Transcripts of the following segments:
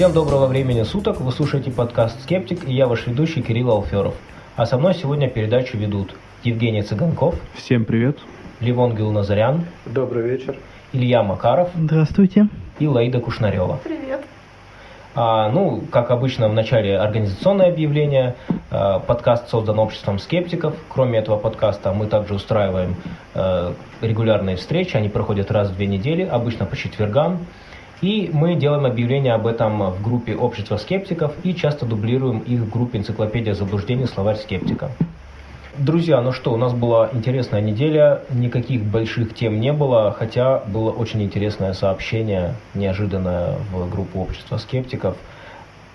Всем доброго времени суток, вы слушаете подкаст «Скептик» и я ваш ведущий Кирилл Алферов. А со мной сегодня передачу ведут Евгений Цыганков, Всем привет. Ливон Гилназарян, Добрый вечер. Илья Макаров Здравствуйте. и Лаида Кушнарева. Привет. А, ну, как обычно, в начале организационное объявление. А, подкаст создан обществом скептиков. Кроме этого подкаста мы также устраиваем э, регулярные встречи. Они проходят раз в две недели, обычно по четвергам. И мы делаем объявление об этом в группе общества скептиков и часто дублируем их в группе энциклопедия заблуждений словарь скептика. Друзья, ну что, у нас была интересная неделя, никаких больших тем не было, хотя было очень интересное сообщение, неожиданное в группу общества скептиков.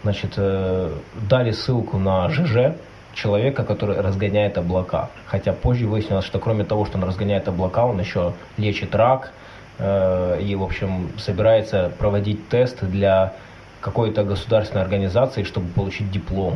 Значит, э, дали ссылку на ЖЖ, человека, который разгоняет облака. Хотя позже выяснилось, что кроме того, что он разгоняет облака, он еще лечит рак и, в общем, собирается проводить тесты для какой-то государственной организации, чтобы получить диплом.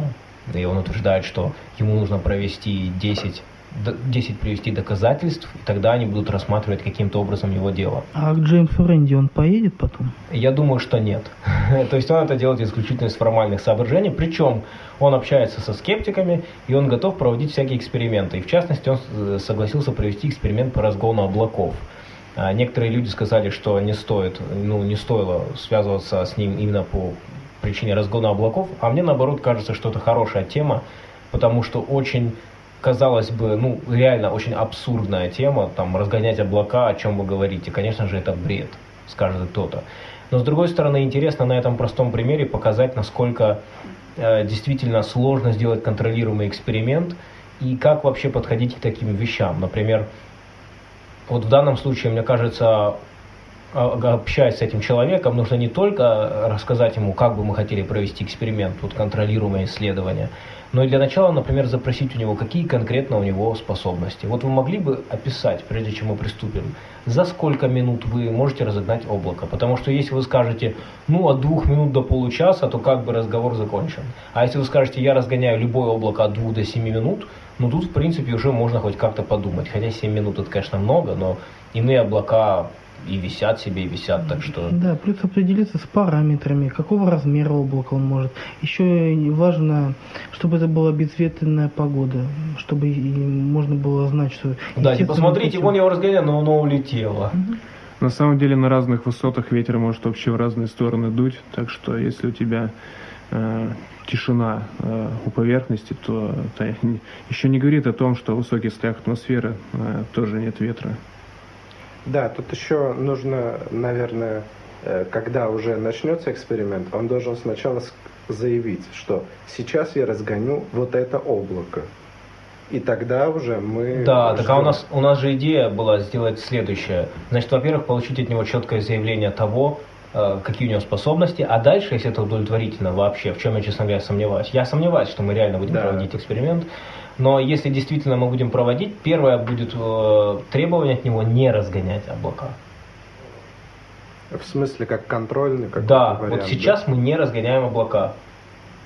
И он утверждает, что ему нужно провести 10, д- 10 привести доказательств, и тогда они будут рассматривать каким-то образом его дело. А к Джеймсу Рэнди он поедет потом? Я думаю, что нет. То есть он это делает исключительно из формальных соображений. Причем он общается со скептиками, и он готов проводить всякие эксперименты. И в частности, он э, согласился провести эксперимент по разгону облаков. А Некоторые люди сказали, что не стоит, ну, не стоило связываться с ним именно по причине разгона облаков, а мне наоборот кажется, что это хорошая тема, потому что очень, казалось бы, ну, реально очень абсурдная тема, там, разгонять облака, о чем вы говорите. Конечно же, это бред, скажет кто-то. Но, с другой стороны, интересно на этом простом примере показать, насколько э, действительно сложно сделать контролируемый эксперимент и как вообще подходить к таким вещам. Например, вот в данном случае, мне кажется, общаясь с этим человеком, нужно не только рассказать ему, как бы мы хотели провести эксперимент, вот контролируемое исследование, но и для начала, например, запросить у него, какие конкретно у него способности. Вот вы могли бы описать, прежде чем мы приступим, за сколько минут вы можете разогнать облако? Потому что если вы скажете, ну, от двух минут до получаса, то как бы разговор закончен. А если вы скажете, я разгоняю любое облако от двух до семи минут, ну, тут, в принципе, уже можно хоть как-то подумать. Хотя 7 минут это, конечно, много, но иные облака и висят себе, и висят, так что... Да, плюс определиться с параметрами, какого размера облака он может. Еще и важно, чтобы это была безветренная погода, чтобы и можно было знать, что... Да, типа, естественным смотрите, путем- вон его разгоняют, но оно улетело. На самом деле на разных высотах ветер может вообще в разные стороны дуть, так что если у тебя э, тишина э, у поверхности, то это еще не говорит о том, что в высоких слоях атмосферы э, тоже нет ветра. Да, тут еще нужно, наверное, э, когда уже начнется эксперимент, он должен сначала заявить, что сейчас я разгоню вот это облако. И тогда уже мы... Да, так а у ждем. нас, у нас же идея была сделать следующее. Значит, во-первых, получить от него четкое заявление того, э, какие у него способности, а дальше, если это удовлетворительно вообще, в чем я, честно говоря, сомневаюсь. Я сомневаюсь, что мы реально будем Да. проводить эксперимент, но если действительно мы будем проводить, первое будет э, требование от него не разгонять облака. В смысле, как контрольный, как да, вариант, вот сейчас мы не разгоняем облака.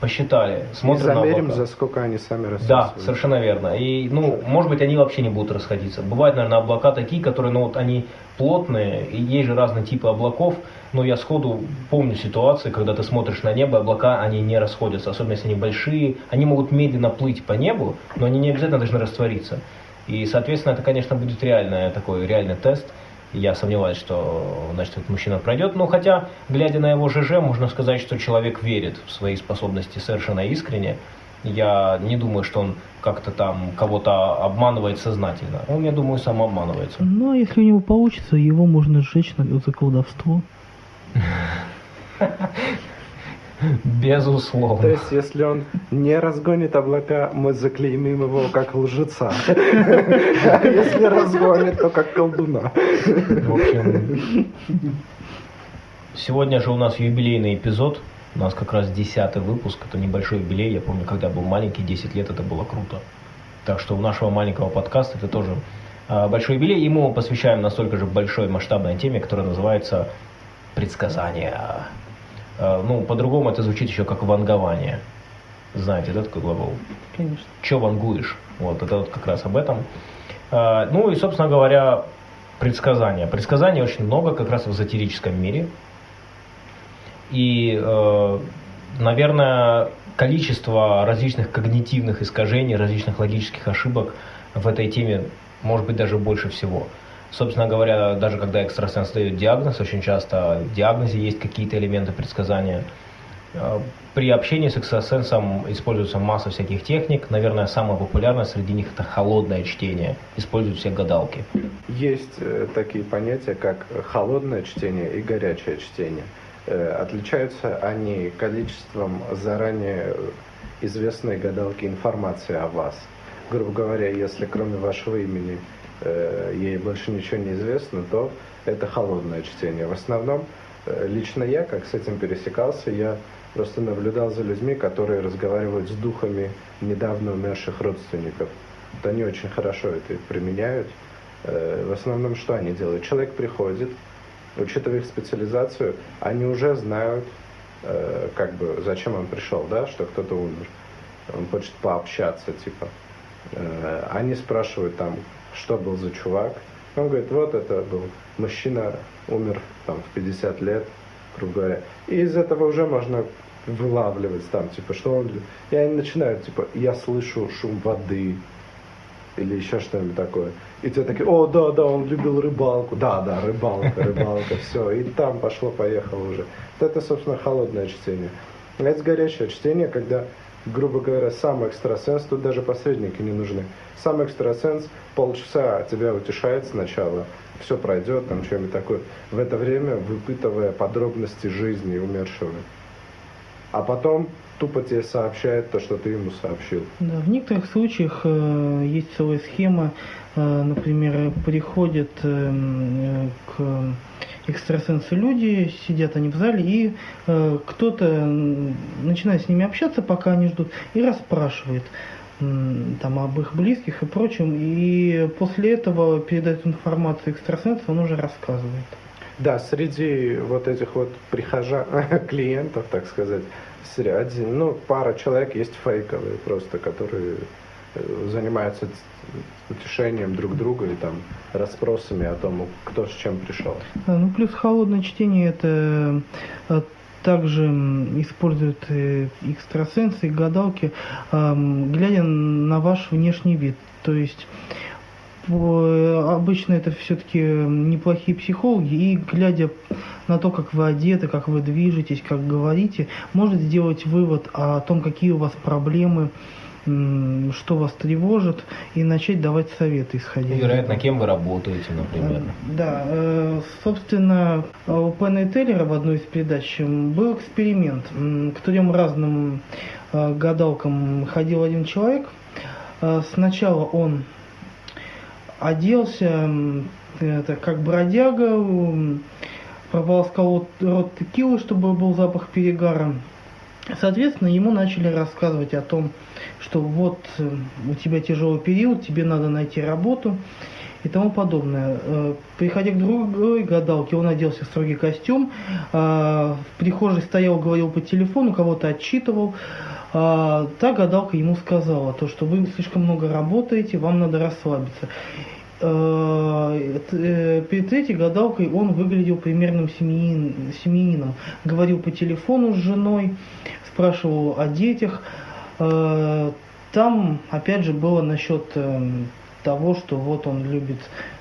Посчитали, И смотрим на замерим, облака. за сколько они сами Да, рассасываются. совершенно верно. И, ну, может быть, они вообще не будут расходиться. Бывают, наверное, облака такие, которые, ну, вот они плотные, и есть же разные типы облаков, но я сходу помню ситуации, когда ты смотришь на небо, облака, они не расходятся, особенно если они большие, они могут медленно плыть по небу, но они не обязательно должны раствориться. И, соответственно, это, конечно, будет реальный такой реальный тест. Я сомневаюсь, что, значит, этот мужчина пройдет. Но хотя, глядя на его ЖЖ, можно сказать, что человек верит в свои способности совершенно искренне. Я не думаю, что он как-то там кого-то обманывает сознательно. Он, я думаю, сам обманывается. Ну, а если у него получится, его можно сжечь на- за колдовство. Безусловно. То есть, если он не разгонит облака, мы заклеймим его как лжеца. А если разгонит, то как колдуна. В общем, сегодня же у нас юбилейный эпизод. У нас как раз десятый выпуск. Это небольшой юбилей. Я помню, когда был маленький, 10 лет, это было круто. Так что у нашего маленького подкаста это тоже а, большой юбилей. Ему посвящаем настолько же большой масштабной теме, которая называется предсказания. А, Ну, по-другому это звучит еще как вангование. Знаете, да, такой глагол? Конечно. Че вангуешь? Вот, это вот как раз об этом. А, Ну и, собственно говоря, предсказания. Предсказаний очень много как раз в эзотерическом мире. И, э, наверное, количество различных когнитивных искажений, различных логических ошибок в этой теме может быть даже больше всего. Собственно говоря, даже когда экстрасенс дает диагноз, очень часто в диагнозе есть какие-то элементы предсказания. Э, при общении с экстрасенсом используется масса всяких техник. Наверное, самое популярное среди них это холодное чтение. Используют все гадалки. Есть э, такие понятия, как холодное чтение и горячее чтение. Э, отличаются они количеством заранее известной гадалки информации о вас. Грубо говоря, если кроме вашего имени ей больше ничего не известно, то это холодное чтение. В основном, э, лично я, как с этим пересекался, я просто наблюдал за людьми, которые разговаривают с духами недавно умерших родственников. Вот они очень хорошо это применяют. В основном, что они делают? Человек приходит, учитывая их специализацию, они уже знают, э, как бы, зачем он пришел, да, что кто-то умер. Он хочет пообщаться, типа. Э, они спрашивают там, что был за чувак. Он говорит, вот это был мужчина, умер там в 50 лет, грубо говоря. И из этого уже можно вылавливать там, типа, что он... И они начинают, типа, я слышу шум воды, или еще что-нибудь такое. И те такие, о, да, да, он любил рыбалку. Да, да, рыбалка, рыбалка, все. И там пошло-поехало уже. Вот это, собственно, холодное чтение. А это горячее чтение, когда, грубо говоря, сам экстрасенс, тут даже посредники не нужны. Сам экстрасенс полчаса тебя утешает сначала, все пройдет, там что-нибудь такое. В это время выпытывая подробности жизни умершего. А потом тупо тебе сообщает то, что ты ему сообщил. Да, в некоторых случаях э, есть целая схема, э, например, приходят э, к экстрасенсу люди, сидят они в зале, и э, кто-то начинает с ними общаться, пока они ждут, и расспрашивает там об их близких и прочем, и после этого передает информацию экстрасенсу, он уже рассказывает. Да, среди вот этих вот прихожан, клиентов, так сказать, один, ну, пара человек есть фейковые просто, которые э, занимаются утешением друг друга и там расспросами о том, кто с чем пришел. Ну, плюс холодное чтение это э, также используют э, экстрасенсы и гадалки, глядя на ваш внешний вид. То есть обычно это все-таки неплохие психологи, и глядя на то, как вы одеты, как вы движетесь, как говорите, может сделать вывод о том, какие у вас проблемы, что вас тревожит, и начать давать советы, исходя Вероятно, кем вы работаете, например. Э, да, э, собственно, у Пена и Теллера в одной из передач был эксперимент. К трем разным э, гадалкам ходил один человек. Сначала он оделся это, как бродяга, прополоскал рот текилы, чтобы был запах перегара. Соответственно, ему начали рассказывать о том, что вот у тебя тяжелый период, тебе надо найти работу и тому подобное. Э, приходя к другой гадалке, он оделся в строгий костюм, э, в прихожей стоял, говорил по телефону, кого-то отчитывал. Та гадалка ему сказала, то, что вы слишком много работаете, вам надо расслабиться. Э, э, перед третьей гадалкой он выглядел примерным семьянин, семьянином. Говорил по телефону с женой, спрашивал о детях. Э, там, опять же, было насчет того, что вот он любит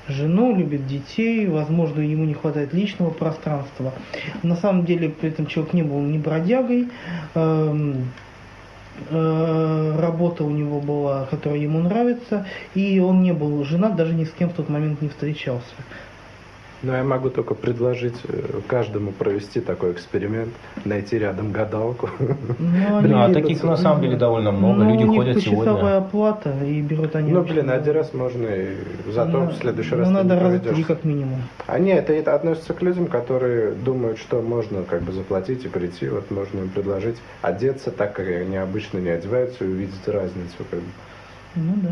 жену, любит детей, возможно, ему не хватает личного пространства. На самом деле, при этом человек не был ни бродягой, эм, Э, работа у него была, которая ему нравится, и он не был женат, даже ни с кем в тот момент не встречался. Ну, я могу только предложить э, каждому провести такой эксперимент, найти рядом гадалку. Ну, да, таких на самом деле довольно много. Ну, Люди ходят сегодня. оплата и берут они. Ну, блин, один раз можно, и зато ну, в следующий раз ну, надо раза три как минимум. А нет, это относится к людям, которые думают, что можно как бы заплатить и прийти. Вот можно им предложить одеться так, как они обычно не одеваются, и увидеть разницу. Как бы. Ну да.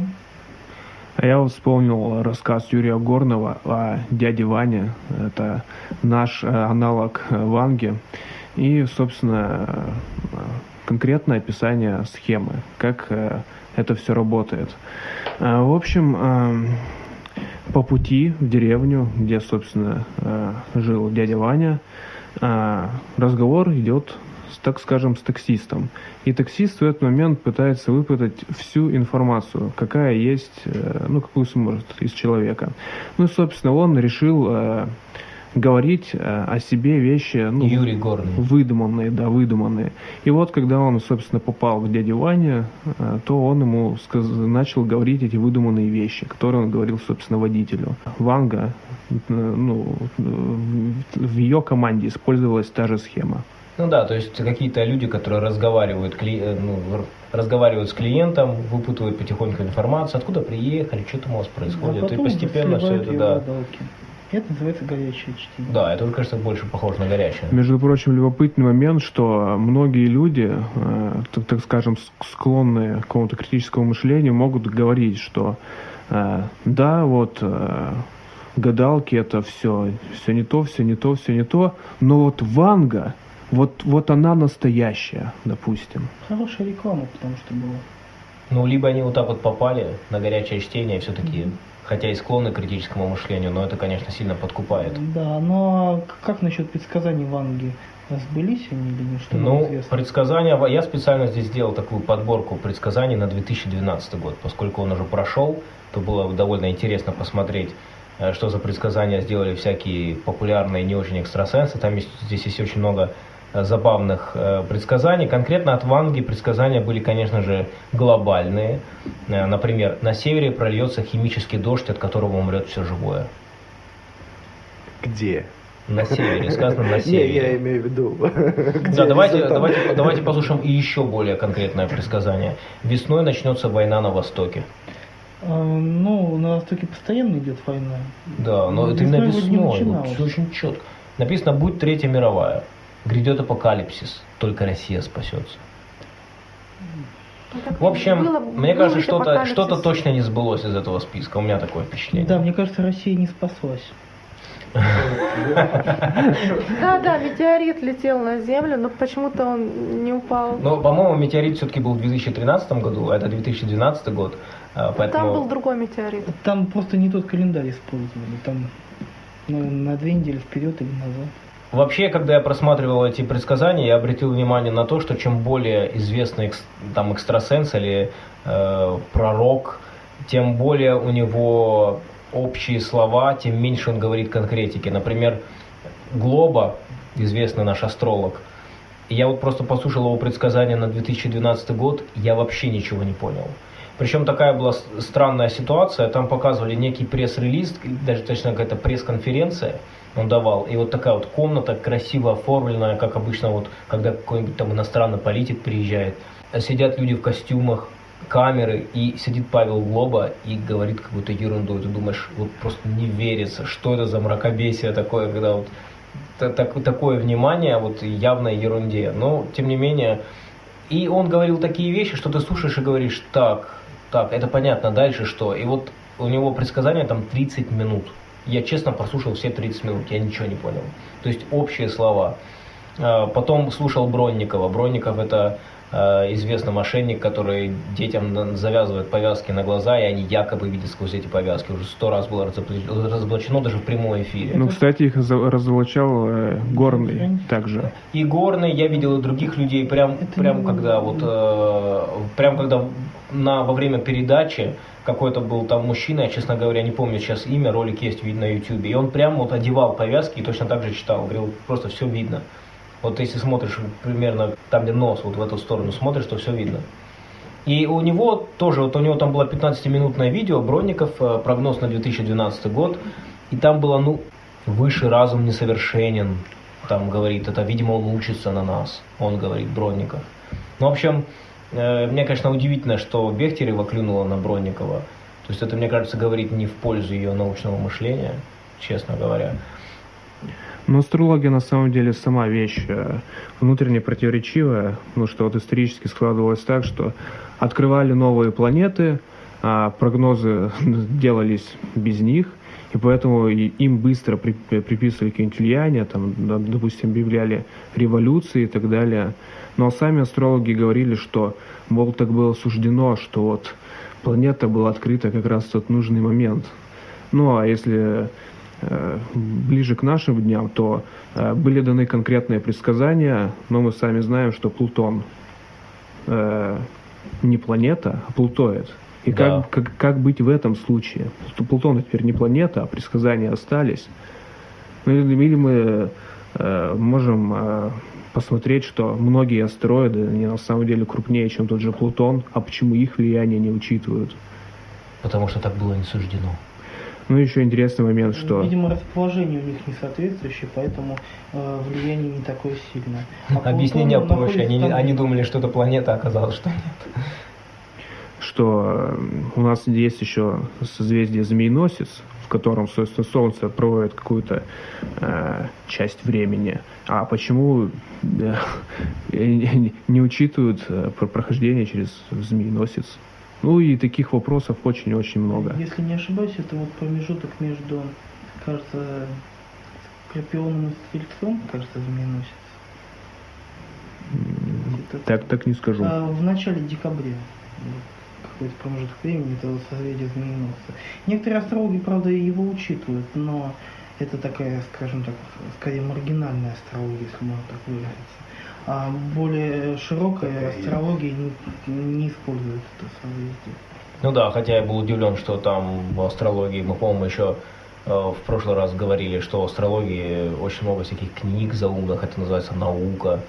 А я вспомнил рассказ Юрия Горного о дяде Ване. Это наш э, аналог э, Ванги. И, собственно, э, конкретное описание схемы, как это все работает. В общем, по пути в деревню, где, собственно, жил дядя Ваня, разговор идет так скажем, с таксистом. И таксист в этот момент пытается выпытать всю информацию, какая есть, э, ну, какую сможет из человека. Ну и, собственно, он решил э, говорить э, о себе вещи, ну, Юрий Горный. выдуманные, да, выдуманные. И вот, когда он, собственно, попал к дяде Ване, то он ему сказ... начал говорить эти выдуманные вещи, которые он говорил, собственно, водителю. Ванга, ну, в ее команде использовалась та же схема. Ну да, то есть какие-то люди, которые разговаривают, кли... ну, разговаривают с клиентом, выпутывают потихоньку информацию, откуда приехали, что там у вас происходит, а и постепенно все это, да. Водолки. Это называется горячее чтение. Да, это, кажется, больше похоже на горячее. Между прочим, любопытный момент, что многие люди, э, так, так скажем, склонные к какому-то критическому мышлению, могут говорить, что э, да, вот э, гадалки это все, все не то, все не то, все не то, но вот Ванга, вот, вот она настоящая, допустим. Хорошая реклама, потому что была. Ну, либо они вот так вот попали на горячее чтение, все-таки, mm-hmm. хотя и склонны к критическому мышлению, но это, конечно, сильно подкупает. Да, но как насчет предсказаний Ванги? Сбылись они или? Что ну, предсказания, я специально здесь сделал такую подборку предсказаний на 2012 год, поскольку он уже прошел, то было довольно интересно посмотреть, э, что за предсказания сделали всякие популярные не очень экстрасенсы. Там есть, здесь есть очень много забавных э, предсказаний. Конкретно от Ванги предсказания были, конечно же, глобальные. Э, например, на севере прольется химический дождь, от которого умрет все живое. Где? На севере, сказано на севере. Не, я имею в виду. Да, давайте, давайте, давайте послушаем и еще более конкретное предсказание. Весной начнется война на Востоке. А, ну, на Востоке постоянно идет война. Да, но это именно весной. Вот, все очень четко. Написано, будет Третья мировая. Грядет апокалипсис, только Россия спасется. Ну, в общем, было, мне кажется, что-то что точно не сбылось из этого списка. У меня такое впечатление. Да, мне кажется, Россия не спаслась. Да, да, метеорит летел на Землю, но почему-то он не упал. Ну, по-моему, метеорит все-таки был в 2013 году, а это 2012 год. А, поэтому... Там был другой метеорит. Там просто не тот календарь использовали. Там ну, на две недели вперед или назад. Вообще, когда я просматривал эти предсказания, я обратил внимание на то, что чем более известный там экстрасенс или э, пророк, тем более у него общие слова, тем меньше он говорит конкретики. Например, Глоба, известный наш астролог, я вот просто послушал его предсказания на 2012 год, я вообще ничего не понял. Причем такая была странная ситуация, там показывали некий пресс-релиз, даже точно какая-то пресс-конференция, он давал. И вот такая вот комната, красиво оформленная, как обычно, вот, когда какой-нибудь там иностранный политик приезжает. Сидят люди в костюмах, камеры, и сидит Павел Глоба и говорит какую-то ерунду. И ты думаешь, вот просто не верится, что это за мракобесие такое, когда вот так, такое внимание вот явной ерунде. Но, тем не менее, и он говорил такие вещи, что ты слушаешь и говоришь, так, так, это понятно, дальше что? И вот у него предсказание там 30 минут. Я честно прослушал все 30 минут, я ничего не понял. То есть общие слова. А, потом слушал Бронникова. Бронников это известный мошенник, который детям завязывает повязки на глаза, и они якобы видят сквозь эти повязки. Уже сто раз было разоблачено даже в прямом эфире. Ну, кстати, их разоблачал э, Горный также. И Горный, я видел и других людей, прям, прям когда вот, э, прям когда на, во время передачи какой-то был там мужчина, я, честно говоря, не помню сейчас имя, ролик есть видно на YouTube, и он прямо вот одевал повязки и точно так же читал, говорил, просто все видно. Вот если смотришь примерно там, где нос, вот в эту сторону смотришь, то все видно. И у него тоже, вот у него там было 15-минутное видео, Бронников, э, прогноз на 2012 год, и там было, ну, выше разум несовершенен, там говорит, это, видимо, он учится на нас, он говорит, Бронников. Ну, в общем, э, мне, конечно, удивительно, что Бехтерева клюнула на Бронникова. То есть это, мне кажется, говорит не в пользу ее научного мышления, честно говоря. Но астрология на самом деле сама вещь э, внутренне противоречивая, потому что вот исторически складывалось так, что открывали новые планеты, а прогнозы делались без них, и поэтому им быстро приписывали какие-нибудь влияния, там, допустим, объявляли революции и так далее. Но сами астрологи говорили, что, мол, так было суждено, что вот планета была открыта как раз в тот нужный момент. Ну, а если э, ближе к нашим дням, то э, были даны конкретные предсказания, но мы сами знаем, что Плутон э, не планета, а плутоид. И Да. как, как, как быть в этом случае? Плутон теперь не планета, а предсказания остались. Ну, или или мы э, можем э, посмотреть, что многие астероиды, они на самом деле крупнее, чем тот же Плутон, а почему их влияние не учитывают? Потому что так было не суждено. Ну, еще интересный момент, что... Видимо, расположение у них не соответствующее, поэтому э, влияние не такое сильное. А Объяснение проще. Они, там- они думали, что это планета, а оказалось, что нет. что э, у нас есть еще созвездие Змееносец, в котором, собственно, Солнце проводит какую-то э, часть времени. А почему э, не не учитывают э, про прохождение через Змееносец? Ну и таких вопросов очень-очень много. Если не ошибаюсь, это вот промежуток между, кажется, Скорпионом и Стрельцом, кажется. Где-то Так, так не скажу. А, в начале декабря. Какой-то промежуток времени, это созвездие змееносца. Некоторые астрологи, правда, его учитывают, но это такая, скажем так, скорее маргинальная астрология, если можно так выразиться. А более широкая астрология не, не использует это созвездие. Ну да, хотя я был удивлен, что там в астрологии, мы, по-моему, еще э, в прошлый раз говорили, что в астрологии очень много всяких книг заумных, это называется наука.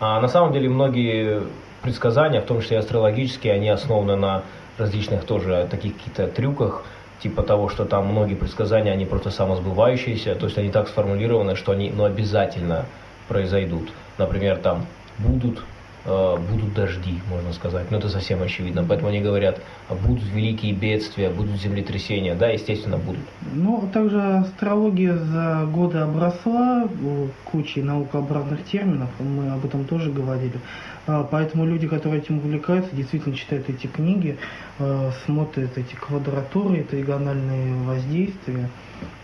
А на самом деле многие предсказания, в том числе и астрологические, они основаны на различных тоже таких каких-то трюках, типа того, что там многие предсказания, они просто самосбывающиеся, то есть они так сформулированы, что они ну, обязательно произойдут. Например, там будут будут дожди, можно сказать. Но это совсем очевидно. Поэтому они говорят, «А будут великие бедствия, будут землетрясения. Да, естественно, будут. Ну, также астрология за годы обросла э, кучей наукообразных терминов, мы об этом тоже говорили. А, Поэтому люди, которые этим увлекаются, действительно читают эти книги, э, смотрят эти квадратуры, тригональные воздействия,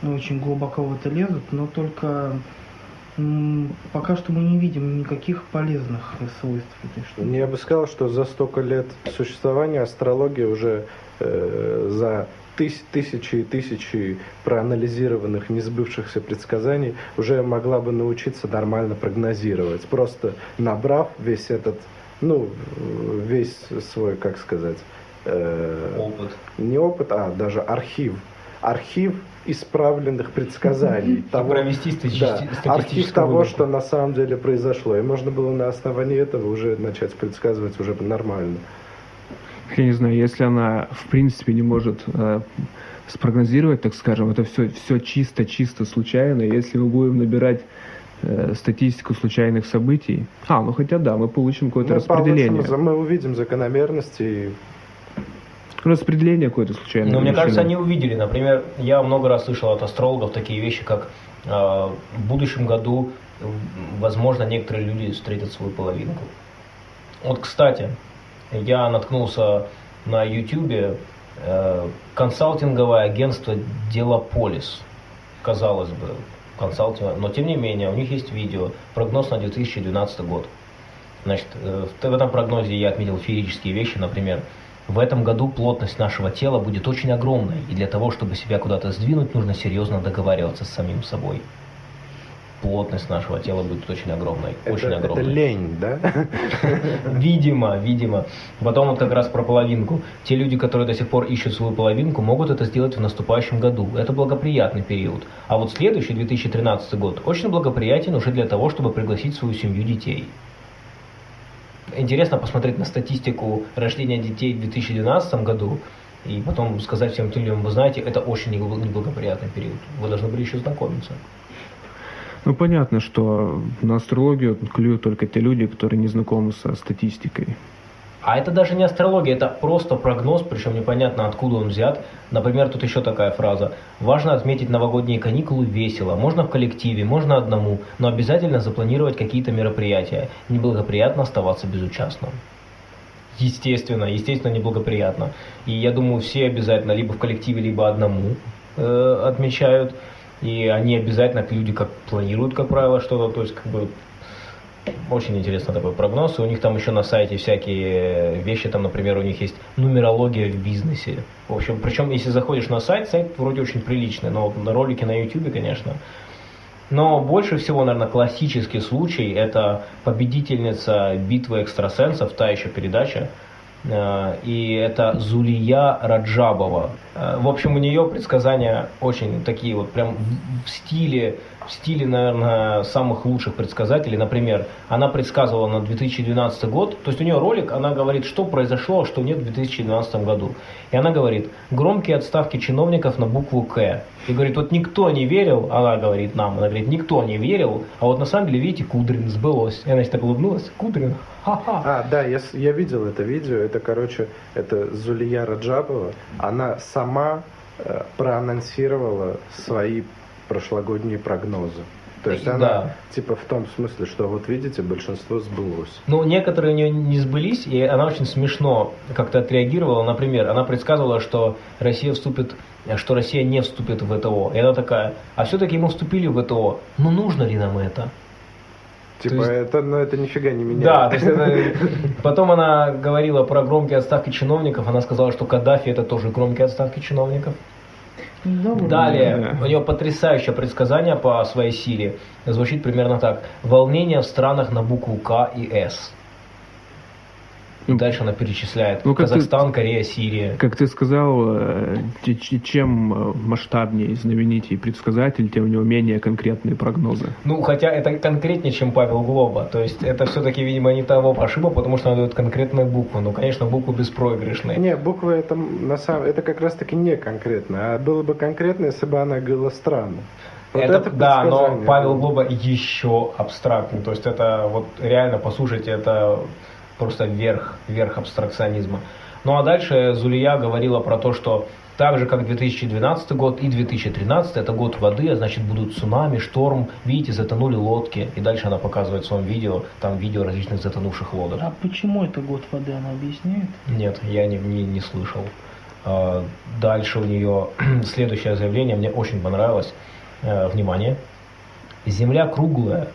ну, очень глубоко в это лезут, но только пока что мы не видим никаких полезных свойств этой штуки. Я бы сказал, что за столько лет существования астрология уже э, за тыс- тысячи и тысячи проанализированных несбывшихся предсказаний уже могла бы научиться нормально прогнозировать, просто набрав весь этот, ну, весь свой, как сказать, э, Опыт. не опыт, а даже архив. Архив исправленных предсказаний. того- провести да, архив того, выборку. что на самом деле произошло. И можно было на основании этого уже начать предсказывать уже нормально. Я не знаю, если она в принципе не может э, спрогнозировать, так скажем, это все, все чисто-чисто случайно. Если мы будем набирать э, статистику случайных событий, а, ну хотя да, мы получим какое-то Мы распределение. получим- мы увидим закономерности. и Распределение какое-то случайное. Но мне величины. кажется, они увидели. Например, я много раз слышал от астрологов такие вещи, как э, в будущем году, возможно, некоторые люди встретят свою половинку. Вот, кстати, я наткнулся на YouTube э, консалтинговое агентство Делополис. Казалось бы, консалтинг, но тем не менее, у них есть видео, прогноз на 2012 год. Значит, э, в этом прогнозе я отметил феерические вещи, например, в этом году плотность нашего тела будет очень огромной, и для того, чтобы себя куда-то сдвинуть, нужно серьезно договариваться с самим собой. Плотность нашего тела будет очень огромной, очень это, это огромной. лень, да? Видимо, видимо. Потом вот как раз про половинку. Те люди, которые до сих пор ищут свою половинку, могут это сделать в наступающем году. Это благоприятный период. А вот следующий, 2013 год, очень благоприятен уже для того, чтобы пригласить в свою семью детей. Интересно посмотреть на статистику рождения детей в 2012 году и потом сказать всем людям, вы знаете, это очень небл- неблагоприятный период. Вы должны были еще знакомиться. Ну, понятно, что на астрологию клюют только те люди, которые не знакомы со статистикой. А это даже не астрология, это просто прогноз, причем непонятно откуда он взят. Например, тут еще такая фраза. Важно отметить новогодние каникулы весело. Можно в коллективе, можно одному, но обязательно запланировать какие-то мероприятия. Неблагоприятно оставаться безучастным. Естественно, естественно, неблагоприятно. И я думаю, все обязательно либо в коллективе, либо одному э, отмечают. И они обязательно, люди как планируют, как правило, что-то, то есть как бы Очень интересно такой прогноз. И у них там еще на сайте всякие вещи, там, например, у них есть нумерология в бизнесе. В общем, причем, если заходишь на сайт, сайт вроде очень приличный, но на ролике на YouTube, конечно. Но больше всего, наверное, классический случай – это победительница битвы экстрасенсов, та еще передача, Э, и это Зулия Раджабова. Э, в общем, у нее предсказания очень такие вот прям в стиле, в стиле, наверное, самых лучших предсказателей. Например, она предсказывала на 2012 год, то есть у нее ролик, она говорит, что произошло, а что нет в 2012 году. И она говорит, громкие отставки чиновников на букву К. И говорит, вот никто не верил, она говорит нам, она говорит, никто не верил, а вот на самом деле, видите, Кудрин сбылось. И она так улыбнулась, Кудрин, ха-ха. А, да, я, я видел это видео, это, короче, это Зулия Раджабова, она сама э, проанонсировала свои прошлогодние прогнозы. То есть она, Да. типа, в том смысле, что вот видите, большинство сбылось. Ну, некоторые у нее не сбылись, и она очень смешно как-то отреагировала. Например, она предсказывала, что Россия вступит, что Россия не вступит в ВТО. И она такая, а все-таки мы вступили в ВТО. Ну, нужно ли нам это? Типа, есть- это, ну, это нифига не меняет. Да, то есть это... Потом она говорила про громкие отставки чиновников. Она сказала, что Каддафи это тоже громкие отставки чиновников. Довольно. Далее, Да. у нее потрясающее предсказание по своей силе. Звучит примерно так. Волнение в странах на букву К и С. И Ну, дальше она перечисляет. ну, как ты- Казахстан, Корея, Сирия. Как ты сказал, э, чем э, масштабнее и знаменитее предсказатель, тем у него менее конкретные прогнозы. Ну, хотя это конкретнее, чем Павел Глоба. То есть это все-таки, видимо, не того пошиба, потому что она дает конкретные буквы. Ну, конечно, буквы беспроигрышные. Не, буквы это на самом это как раз таки не конкретно. А было бы конкретно, если бы она говорила странно. Вот это, да, но Павел. Глоба еще абстрактный. То есть это вот реально, послушайте, это просто верх, верх абстракционизма. Ну а дальше Зулия говорила про то, что так же, как 2012 год и 2013, это год воды, а значит будут цунами, шторм, видите, затонули лодки. И дальше она показывает в своем видео, там видео различных затонувших лодок. А почему это год воды, она объясняет? Нет, я не, не, не слышал. А, Дальше у нее следующее заявление, мне очень понравилось. Э, Внимание. Земля круглая.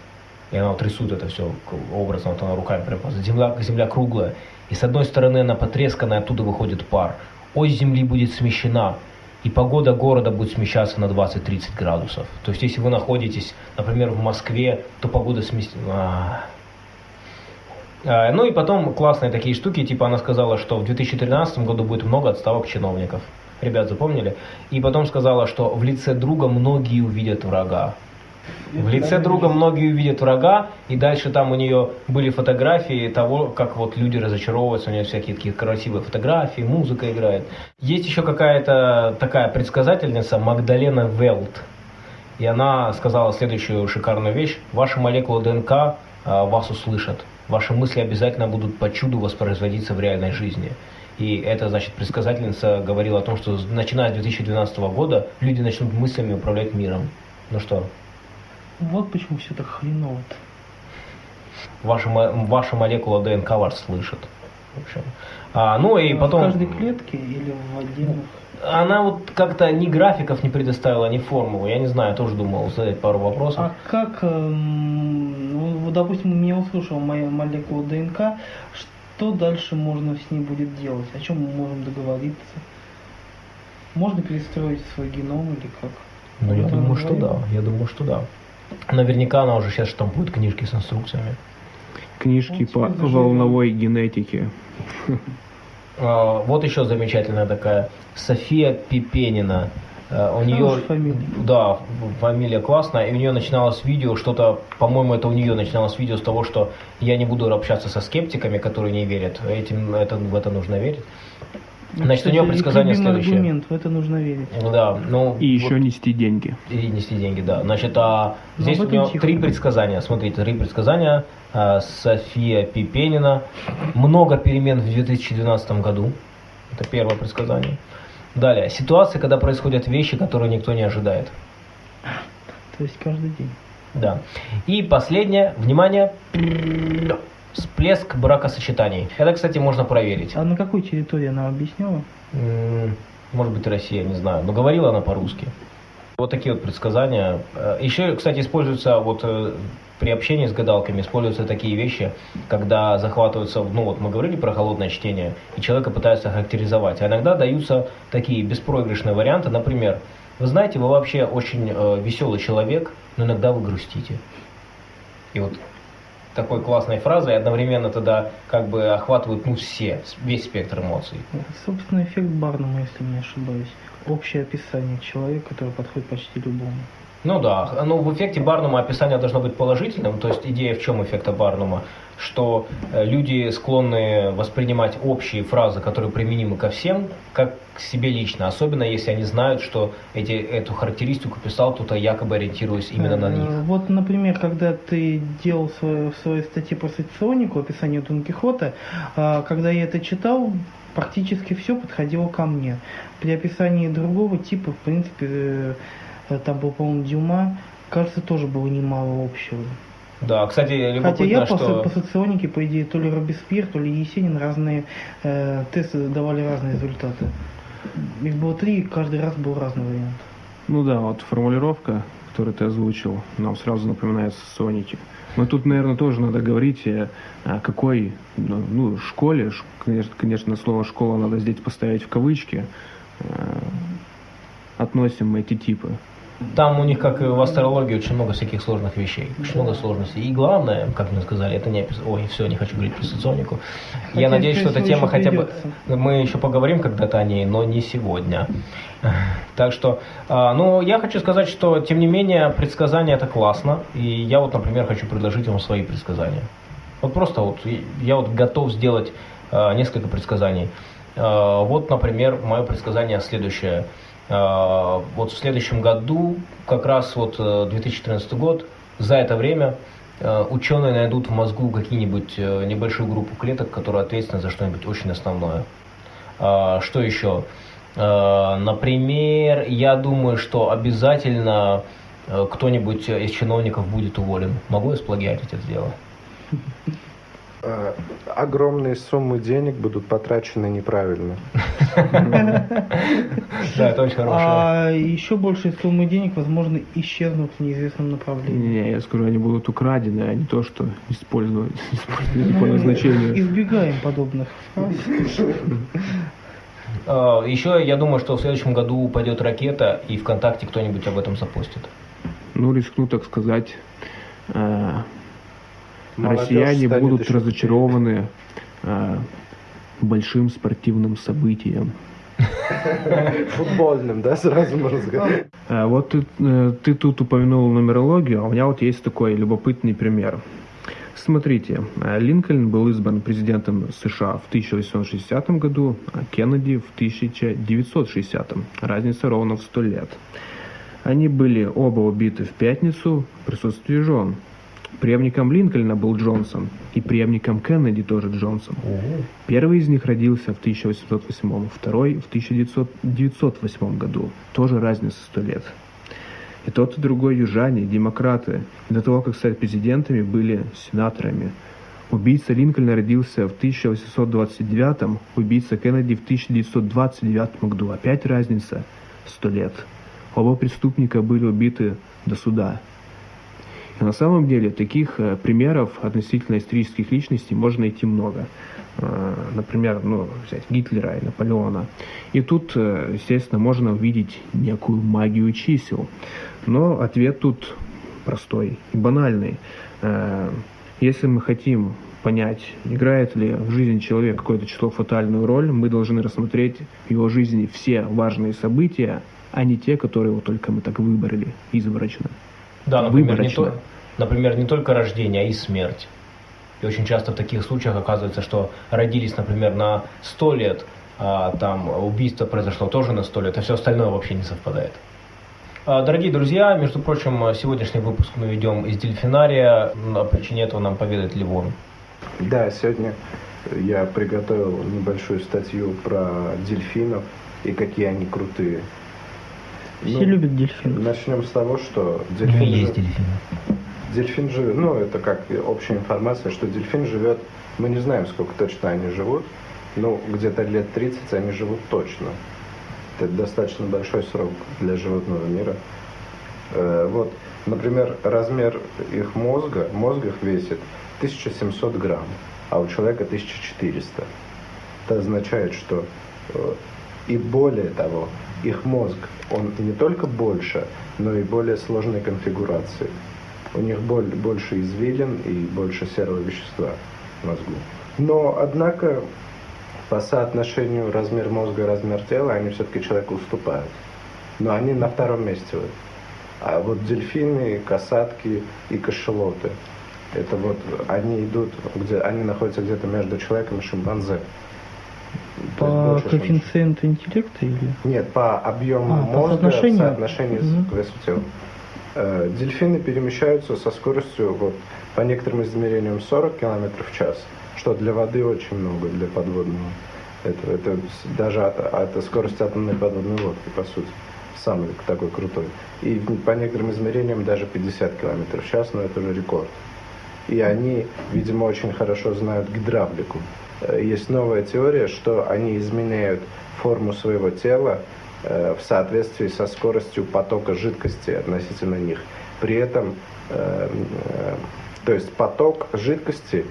И она вот рисует это все образно, вот она руками прям. Земля, земля круглая. И с одной стороны она потресканная, оттуда выходит пар. Ось Земли будет смещена. И погода города будет смещаться на 20-30 градусов. То есть, если вы находитесь, например, в Москве, то погода сместится... А, Ну и потом классные такие штуки, типа она сказала, что в 2013 году будет много отставок чиновников. Ребят, запомнили? И потом сказала, что в лице друга многие увидят врага. В лице друга многие увидят врага, и дальше там у нее были фотографии того, как вот люди разочаровываются, у нее всякие такие красивые фотографии, музыка играет. Есть еще какая-то такая предсказательница Магдалена Велт, и она сказала следующую шикарную вещь. Ваши молекулы ДНК а, вас услышат. Ваши мысли обязательно будут по чуду воспроизводиться в реальной жизни. И это, значит, предсказательница говорила о том, что начиная с 2012 года люди начнут мыслями управлять миром. Ну что, Вот почему все так хреново ваша, ваша молекула ДНК вас слышит. В общем. А, ну и потом... В каждой клетке или в отдельных? Она вот как-то ни графиков не предоставила, ни формулу. Я не знаю, я тоже думал задать пару вопросов. А как, эм, ну, вот, допустим, меня услышала моя молекула ДНК, что дальше можно с ней будет делать? О чем мы можем договориться? Можно перестроить свой геном или как? Ну, я думаю, что да. Я думаю, что да. Наверняка она уже сейчас штампует книжки с инструкциями. Книжки Ну, по заживем. волновой генетике. А, Вот еще замечательная такая София Пипенина. А, У нее, фамилия. да, фамилия классная, и у нее начиналось видео, что-то, по-моему, это у нее начиналось видео с того, что я не буду общаться со скептиками, которые не верят. Этим, это, в это нужно верить. Значит, у нее Кстати, предсказание следующее. аргумент, в это нужно верить. Да, ну, И вот- еще нести деньги. И нести деньги, да. Значит, а Ну, здесь у нее тихо. три предсказания. Смотрите, три предсказания. А, София Пипенина. Много перемен в 2012 году. Это первое предсказание. Далее. Ситуация, когда происходят вещи, которые никто не ожидает. То есть каждый день. Да. И последнее. Внимание. Всплеск бракосочетаний. Это, кстати, можно проверить. А на какой территории она объясняла? М, Может быть, Россия, не знаю. Но говорила она по-русски. Вот такие вот предсказания. Э, Еще, кстати, используются вот э, при общении с гадалками используются такие вещи, когда захватываются, ну вот мы говорили про холодное чтение, и человека пытаются характеризовать. А иногда даются такие беспроигрышные варианты, например, вы знаете, вы вообще очень э, веселый человек, но иногда вы грустите. И вот такой классной фразой одновременно тогда как бы охватывают ну все, весь спектр эмоций. Собственно, эффект Барнума, если не ошибаюсь. Общее описание человека, который подходит почти любому. Ну да, ну в эффекте Барнума описание должно быть положительным, то есть идея в чем эффекта Барнума? Что э, люди склонны воспринимать общие фразы, которые применимы ко всем, как к себе лично, особенно если они знают, что эти, эту характеристику писал кто-то якобы ориентируясь именно на них. Э, Вот, например, когда ты делал свою, в своей статье про соционику, описание Дон Кихота, а, когда я это читал, практически все подходило ко мне. При описании другого типа, в принципе, э, там был, по-моему, Дюма, кажется, тоже было немало общего. Да, кстати, Хотя я любопытно, по, что... по соционике, по идее, то ли Робеспьер, то ли Есенин разные э, тесты давали разные результаты. Их было три, и каждый раз был разный вариант. Ну да, вот формулировка, которую ты озвучил, нам сразу напоминает Соники. Но тут, наверное, тоже надо говорить, э, о какой ну, ну, школе, конечно, конечно, слово «школа» надо здесь поставить в кавычки, э, относим мы эти типы. Там у них, как и в астрологии, очень много всяких сложных вещей, очень много сложностей. И главное, как мне сказали, это не опис... Ой, все, не хочу говорить про соционику. Я надеюсь, что эта тема хотя бы... Мы еще поговорим когда-то о ней, но не сегодня. Так что, а, ну, я хочу сказать, что, тем не менее, предсказания это классно. И я вот, например, хочу предложить вам свои предсказания. Вот просто вот, я вот готов сделать а, несколько предсказаний. А, Вот, например, мое предсказание следующее. А, Вот в следующем году, как раз вот э, 2014 год, за это время э, ученые найдут в мозгу какие-нибудь э, небольшую группу клеток, которые ответственны за что-нибудь очень основное. А, Что еще? А, Например, я думаю, что обязательно э, кто-нибудь из чиновников будет уволен. Могу я сплагиатить это дело? Э, Огромные суммы денег будут потрачены неправильно. Да, это очень хорошее. А еще большие суммы денег, возможно, исчезнут в неизвестном направлении. Не, я скажу, они будут украдены, а не то, что использовать, использовать по назначению. Избегаем подобных. А, Еще я думаю, что в следующем году упадет ракета, и ВКонтакте кто-нибудь об этом запостит. Ну, рискну так сказать, э, россияне будут разочарованы э, большим спортивным событием. Футбольным, да, сразу можно сказать. А Вот ты, э, ты тут упомянул нумерологию, а у меня вот есть такой любопытный пример. Смотрите, э, Линкольн был избран президентом США в 1860 году, а Кеннеди в 1960. Разница ровно в 100 лет. Они были оба убиты в пятницу в присутствии жен. Преемником Линкольна был Джонсон, и преемником Кеннеди тоже Джонсон. Первый из них родился в 1808, второй в 1908 году. Тоже разница 100 лет. И тот, и другой южане, демократы. До того, как стать президентами, были сенаторами. Убийца Линкольна родился в 1829, убийца Кеннеди в 1929 году. Опять разница 100 лет. Оба преступника были убиты до суда. На самом деле таких э, примеров относительно исторических личностей можно найти много. Э, Например, ну, взять Гитлера и Наполеона. И тут, э, естественно, можно увидеть некую магию чисел. Но ответ тут простой и банальный. Если мы хотим понять, играет ли в жизни человека какое-то число фатальную роль, мы должны рассмотреть в его жизни все важные события, а не те, которые вот только мы так выбрали изврачно. Да, например, не, то- например, не только рождение, а и смерть. И очень часто в таких случаях оказывается, что родились, например, на 100 лет, а там убийство произошло тоже на 100 лет, а все остальное вообще не совпадает. А, Дорогие друзья, между прочим, сегодняшний выпуск мы ведем из дельфинария. На причине этого нам поведает Ливон. Да, сегодня я приготовил небольшую статью про дельфинов и какие они крутые. Все Ну, любят дельфинов. Начнем с того, что Ну, дельфин, есть жи- дельфины. дельфин живет, ну это как общая информация, что дельфин живет, мы не знаем, сколько точно они живут, но где-то лет 30 они живут точно. Это достаточно большой срок для животного мира. Э, вот, например, размер их мозга, мозг их весит 1700 грамм, а у человека 1400. Это означает, что э, и более того, их мозг, он не только больше, но и более сложной конфигурации. У них больше извилин и больше серого вещества в мозгу. Но, однако, по соотношению размер мозга размер тела, они все-таки человеку уступают. Но они на втором месте. Вот. А вот дельфины, касатки и кашелоты, это вот они идут, где они находятся где-то между человеком и шимпанзе. По коэффициенту интеллекта или? Нет, по объему а, мозга по соотношению? в соотношении угу. к весу тела. Э, дельфины перемещаются со скоростью, вот, по некоторым измерениям, 40 км в час, что для воды очень много, для подводного. Это, это даже от скорости атомной подводной лодки, по сути. Самый такой крутой. И по некоторым измерениям даже 50 км в час, но это уже рекорд. И они, видимо, очень хорошо знают гидравлику. Э, есть новая теория, что они изменяют форму своего тела э, в соответствии со скоростью потока жидкости относительно них. При этом, э, то есть поток жидкости,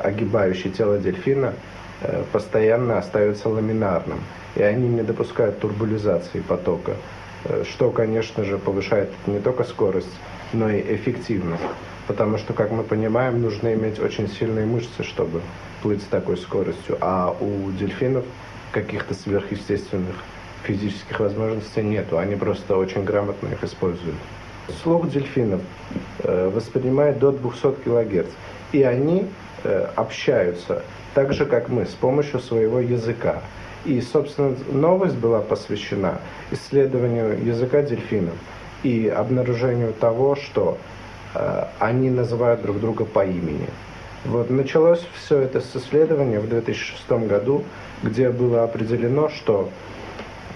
огибающий тело дельфина, постоянно остается ламинарным, и они не допускают турбулизации потока, что, конечно же, повышает не только скорость, но и эффективность. Потому что, как мы понимаем, нужно иметь очень сильные мышцы, чтобы плыть с такой скоростью, а у дельфинов каких-то сверхъестественных физических возможностей нету, они просто очень грамотно их используют. Слух дельфинов э, воспринимает до 200 кГц, и они э, общаются так же, как мы, с помощью своего языка. И, собственно, новость была посвящена исследованию языка дельфинов и обнаружению того, что э, они называют друг друга по имени. Вот началось все это с исследования в 2006 году, где было определено, что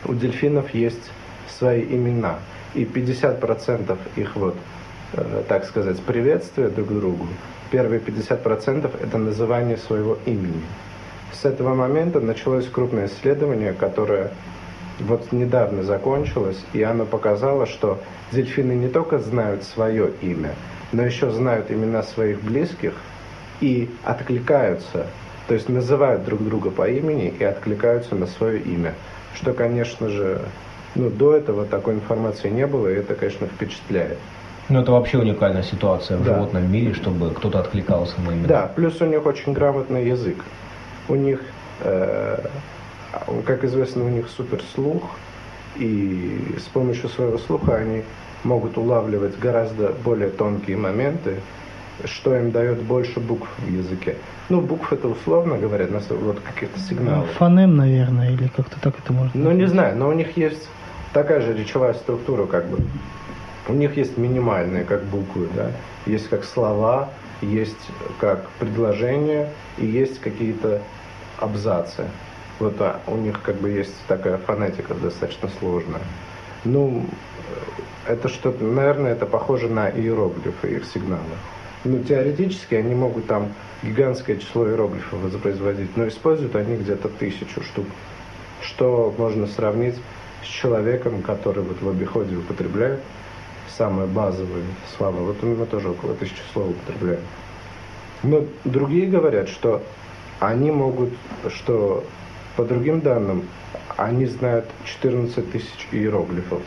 у дельфинов есть свои имена, и 50% их вот, э, так сказать, приветствия друг другу, первые 50% это называние своего имени. С этого момента началось крупное исследование, которое вот недавно закончилось, и оно показало, что дельфины не только знают свое имя, но еще знают имена своих близких – и откликаются, то есть называют друг друга по имени и откликаются на свое имя. Что, конечно же, ну, до этого такой информации не было, и это, конечно, впечатляет. Ну, это вообще уникальная ситуация в да. животном мире, чтобы кто-то откликался на имя. Да, плюс у них очень грамотный язык. У них, э, как известно, у них суперслух, и с помощью своего слуха они могут улавливать гораздо более тонкие моменты, что им дает больше букв в языке. Ну, букв это условно говоря, вот каких-то сигналов. Фонем, наверное, или как-то так это можно Ну, не знаю, но у них есть такая же речевая структура, как бы. У них есть минимальные, как буквы, да, есть как слова, есть как предложения и есть какие-то абзацы. Вот а у них как бы есть такая фонетика достаточно сложная. Ну, это что-то, наверное, это похоже на иероглифы, их сигналы. Ну, теоретически они могут там гигантское число иероглифов воспроизводить, но используют они где-то тысячу штук. Что можно сравнить с человеком, который вот в обиходе употребляет самые базовые слова. Вот мы тоже около тысячи слов употребляем. Но другие говорят, что они могут, что по другим данным, они знают 14 тысяч иероглифов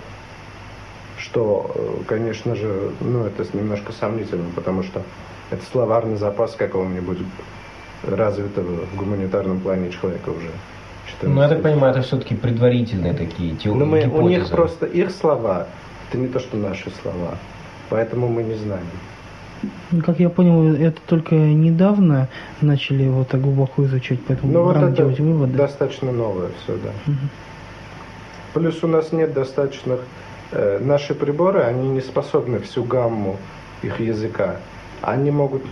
что, э, конечно же, ну, это немножко сомнительно, потому что это словарный запас какого-нибудь развитого в гуманитарном плане человека уже. Ну, я так понимаю, это все-таки предварительные такие теории. Ну, мы, у них просто их слова, это не то, что наши слова. Поэтому мы не знаем. Ну, как я понял, это только недавно начали его так глубоко изучать, поэтому ну, вот это делать выводы. достаточно новое все, да. Угу. Плюс у нас нет достаточных наши приборы, они не способны всю гамму их языка. Они могут,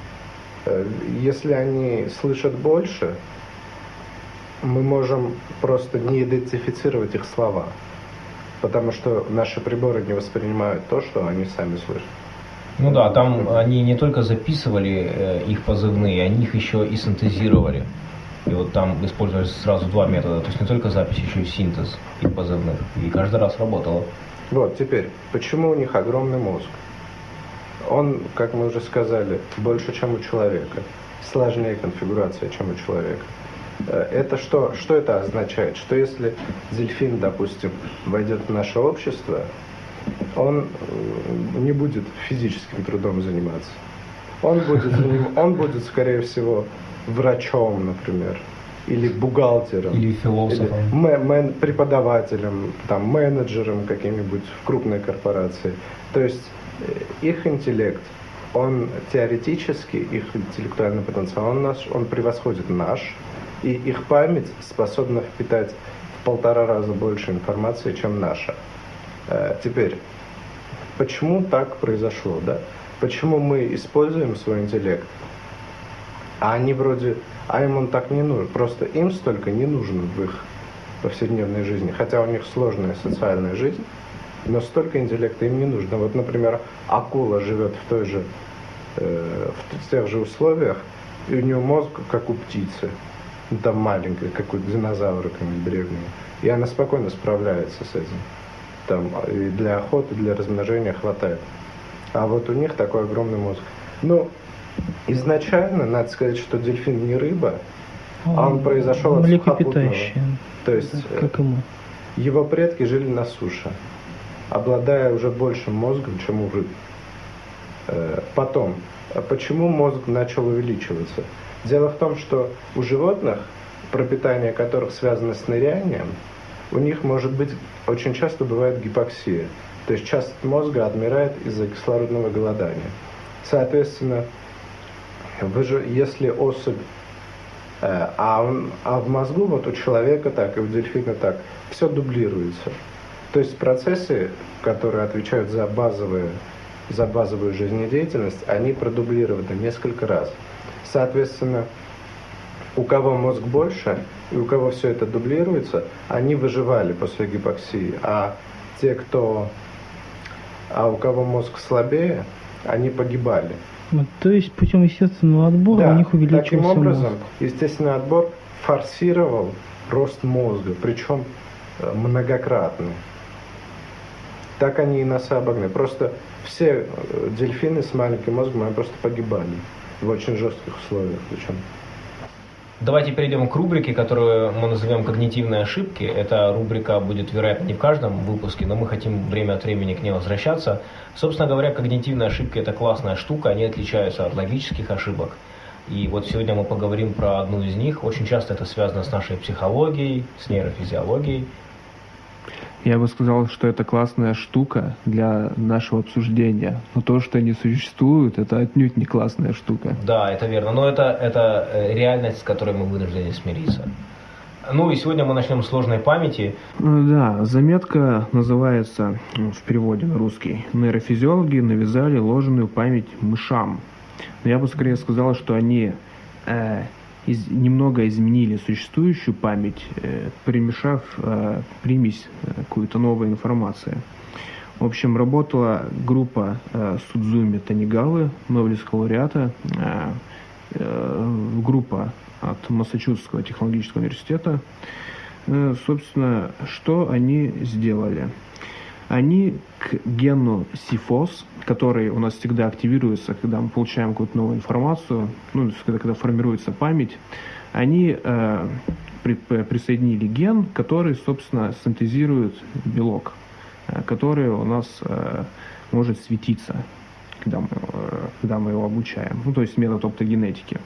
э, если они слышат больше, мы можем просто не идентифицировать их слова, потому что наши приборы не воспринимают то, что они сами слышат. Ну да, там они не только записывали э, их позывные, они их еще и синтезировали. И вот там использовались сразу два метода. То есть не только запись, еще и синтез их позывных. И каждый раз работало. Вот, теперь, почему у них огромный мозг? Он, как мы уже сказали, больше, чем у человека. Сложнее конфигурация, чем у человека. Э, это что, что это означает? Что если дельфин, допустим, войдет в наше общество, он э, не будет физическим трудом заниматься. Он будет, он будет скорее всего, врачом, например, или бухгалтером, или философом, или преподавателем, там, менеджером каким-нибудь в крупной корпорации. То есть э, их интеллект, он теоретически, их интеллектуальный потенциал, он, наш, он превосходит наш, и их память способна впитать в полтора раза больше информации, чем наша. Э, теперь, почему так произошло, да? Почему мы используем свой интеллект, а они вроде, а им он так не нужен, просто им столько не нужно в их повседневной жизни, хотя у них сложная социальная жизнь, но столько интеллекта им не нужно. Вот, например, акула живет в той же, э, в тех же условиях, и у нее мозг как у птицы ну, там маленькая, как у динозавра древнего. И она спокойно справляется с этим. Там и для охоты, для размножения хватает. А вот у них такой огромный мозг. Ну, изначально, надо сказать, что дельфин не рыба, а он произошел от сухопутного. То есть да, как ему? его предки жили на суше, обладая уже большим мозгом, чем у рыб. Э, потом, а почему мозг начал увеличиваться? Дело в том, что у животных, пропитание которых связано с нырянием, у них может быть, очень часто бывает гипоксия. То есть часть мозга отмирает из-за кислородного голодания. Соответственно, вы же, если особь, э, а, а в мозгу вот у человека так и у дельфина так, все дублируется. То есть процессы, которые отвечают за, базовые, за базовую жизнедеятельность, они продублированы несколько раз. Соответственно, у кого мозг больше и у кого все это дублируется, они выживали после гипоксии. А те, кто, а у кого мозг слабее, они погибали. Ну, то есть путем естественного отбора да, у них увеличился таким образом, мозг. естественный отбор форсировал рост мозга, причем э, многократно. Так они и нас обогнали. Просто все э, дельфины с маленьким мозгом, они просто погибали в очень жестких условиях причем. Давайте перейдем к рубрике, которую мы назовем «Когнитивные ошибки». Эта рубрика будет, вероятно, не в каждом выпуске, но мы хотим время от времени к ней возвращаться. Собственно говоря, когнитивные ошибки – это классная штука, они отличаются от логических ошибок. И вот сегодня мы поговорим про одну из них. Очень часто это связано с нашей психологией, с нейрофизиологией, я бы сказал, что это классная штука для нашего обсуждения. Но то, что они существуют, это отнюдь не классная штука. Да, это верно. Но это, это э, реальность, с которой мы вынуждены смириться. Ну и сегодня мы начнем с сложной памяти. Э, да, заметка называется ну, в переводе на русский «Нейрофизиологи навязали ложную память мышам». Но я бы скорее сказал, что они э, из, немного изменили существующую память, э, примешав э, примесь э, какую-то новую информацию. В общем, работала группа э, Судзуми Танигавы, Нобелевского лауреата, э, э, группа от Массачусетского технологического университета. Э, собственно, что они сделали? Они к гену сифос, который у нас всегда активируется, когда мы получаем какую-то новую информацию, ну, когда, когда формируется память, они э, при, присоединили ген, который, собственно, синтезирует белок, э, который у нас э, может светиться, когда мы, э, когда мы его обучаем. Ну, то есть метод оптогенетики.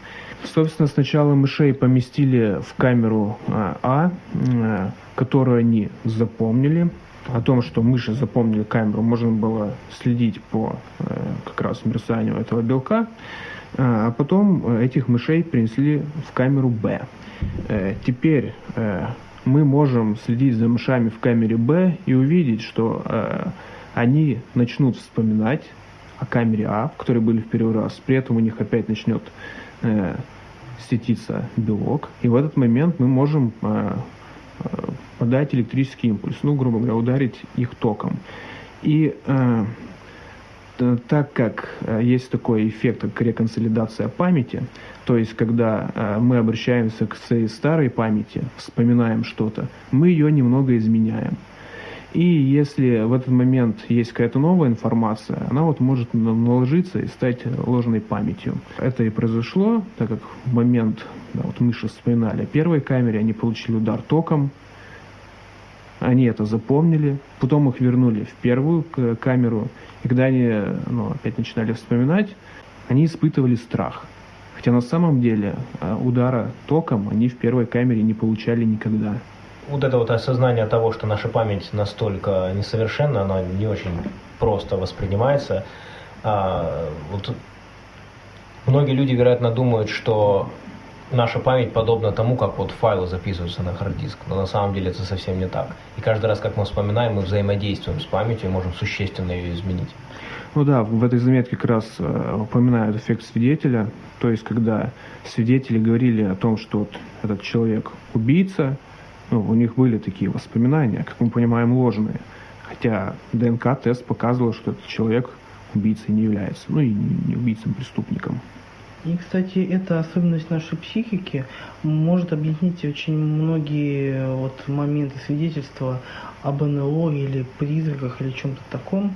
Собственно, сначала мышей поместили в камеру э, А, э, которую они запомнили, о том, что мыши запомнили камеру, можно было следить по э, как раз мерцанию этого белка. Э, а потом этих мышей принесли в камеру Б. Э, теперь мы можем следить за мышами в камере Б и увидеть, что они начнут вспоминать о камере А, в которой были в первый раз. При этом у них опять начнет светиться белок. И в этот момент мы можем подать электрический импульс, ну, грубо говоря, ударить их током. И э, так как э, есть такой эффект, как реконсолидация памяти, то есть когда э, мы обращаемся к своей старой памяти, вспоминаем что-то, мы ее немного изменяем. И если в этот момент есть какая-то новая информация, она вот может наложиться и стать ложной памятью. Это и произошло, так как в момент, да, вот мы вспоминали о первой камере, они получили удар током, они это запомнили, потом их вернули в первую камеру, и когда они ну, опять начинали вспоминать, они испытывали страх. Хотя на самом деле а, удара током они в первой камере не получали никогда вот это вот осознание того, что наша память настолько несовершенна, она не очень просто воспринимается. А, вот многие люди, вероятно, думают, что наша память подобна тому, как вот файлы записываются на хард-диск, но на самом деле это совсем не так. И каждый раз, как мы вспоминаем, мы взаимодействуем с памятью и можем существенно ее изменить. Ну да, в этой заметке как раз э, упоминают эффект свидетеля, то есть когда свидетели говорили о том, что вот этот человек убийца, ну, у них были такие воспоминания, как мы понимаем, ложные. Хотя ДНК-тест показывал, что этот человек убийцей не является, ну и не убийцем, преступником. И, кстати, эта особенность нашей психики может объяснить очень многие вот моменты свидетельства об НЛО или призраках или чем-то таком,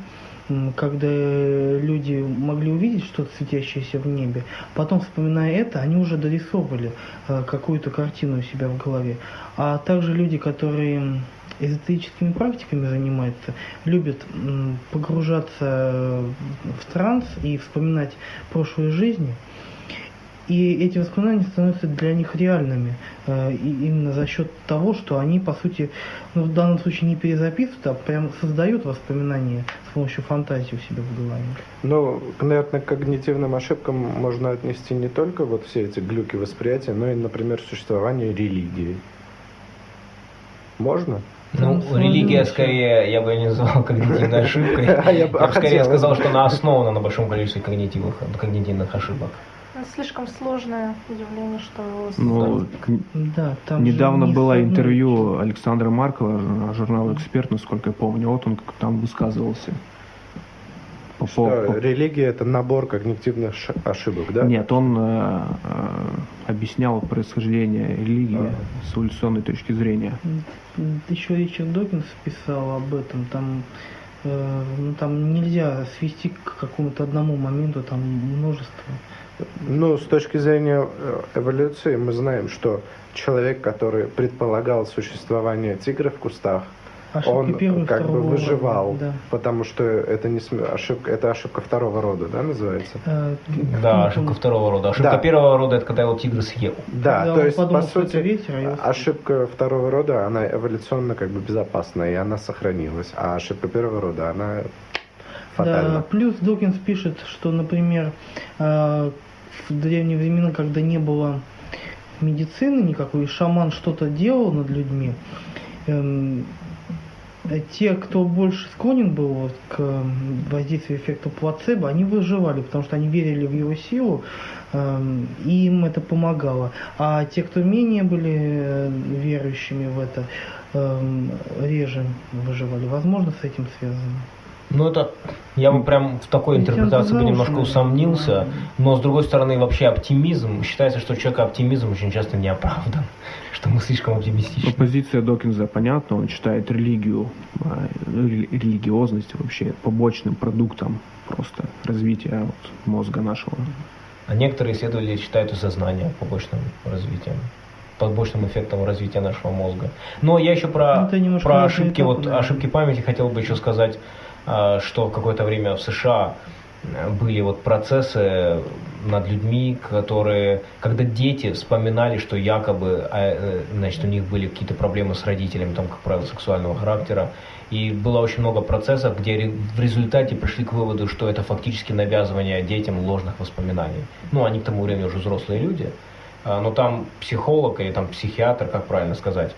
когда люди могли увидеть что-то светящееся в небе, потом, вспоминая это, они уже дорисовывали э, какую-то картину у себя в голове. А также люди, которые эзотерическими практиками занимаются, любят погружаться в транс и вспоминать прошлые жизни – и эти воспоминания становятся для них реальными. Э, и именно за счет того, что они, по сути, ну, в данном случае не перезаписывают, а прям создают воспоминания с помощью фантазии у себя в голове. Ну, наверное, к когнитивным ошибкам можно отнести не только вот все эти глюки восприятия, но и, например, существование религии. Можно? Ну, религия скорее, я бы ее не называл когнитивной ошибкой. А я бы скорее сказал, что она основана на большом количестве когнитивных ошибок слишком сложное явление, что... Ну, да, там недавно было интервью Александра Маркова, журнал «Эксперт», насколько я помню, вот он там высказывался. По что, по... религия это набор когнитивных ошибок, да? Нет, он э, э, объяснял происхождение религии а. с эволюционной точки зрения. Еще Ричард Докинс писал об этом, там э, ну, там нельзя свести к какому-то одному моменту, там множество ну, с точки зрения э, эволюции мы знаем, что человек, который предполагал существование тигра в кустах, Ошибки он как бы выживал, рода, да. потому что это не ошибка, это ошибка второго рода, да, называется? Э, да, ошибка второго рода. Ошибка да. первого рода это когда его тигр съел. Да, когда то есть подумал, по сути ветер, а ошибка второго рода она эволюционно как бы безопасна и она сохранилась, а ошибка первого рода она фатальна. Да, плюс Докинс пишет, что, например, э, в древние времена, когда не было медицины никакой, шаман что-то делал над людьми, эм, те, кто больше склонен был вот к воздействию эффекта плацебо, они выживали, потому что они верили в его силу, эм, и им это помогало. А те, кто менее были э, верующими в это, эм, реже выживали. Возможно, с этим связано. Ну, это я бы прям в такой интерпретации бы немножко усомнился, но с другой стороны, вообще оптимизм, считается, что у человека оптимизм очень часто не оправдан, что мы слишком оптимистичны. Позиция Докинза понятна, он считает религию, а, религиозность вообще побочным продуктом просто развития вот, мозга нашего. А некоторые исследователи считают и сознание побочным развитием побочным эффектом развития нашего мозга. Но я еще про, про ошибки, вот, да. ошибки памяти хотел бы еще сказать. А, что какое-то время в США были вот процессы над людьми, которые, когда дети вспоминали, что якобы, а, э, значит, у них были какие-то проблемы с родителями, там, как правило, сексуального характера, и было очень много процессов, где в результате пришли к выводу, что это фактически навязывание детям ложных воспоминаний. Ну, они к тому времени уже взрослые люди, а, но там психолог или там психиатр, как правильно сказать,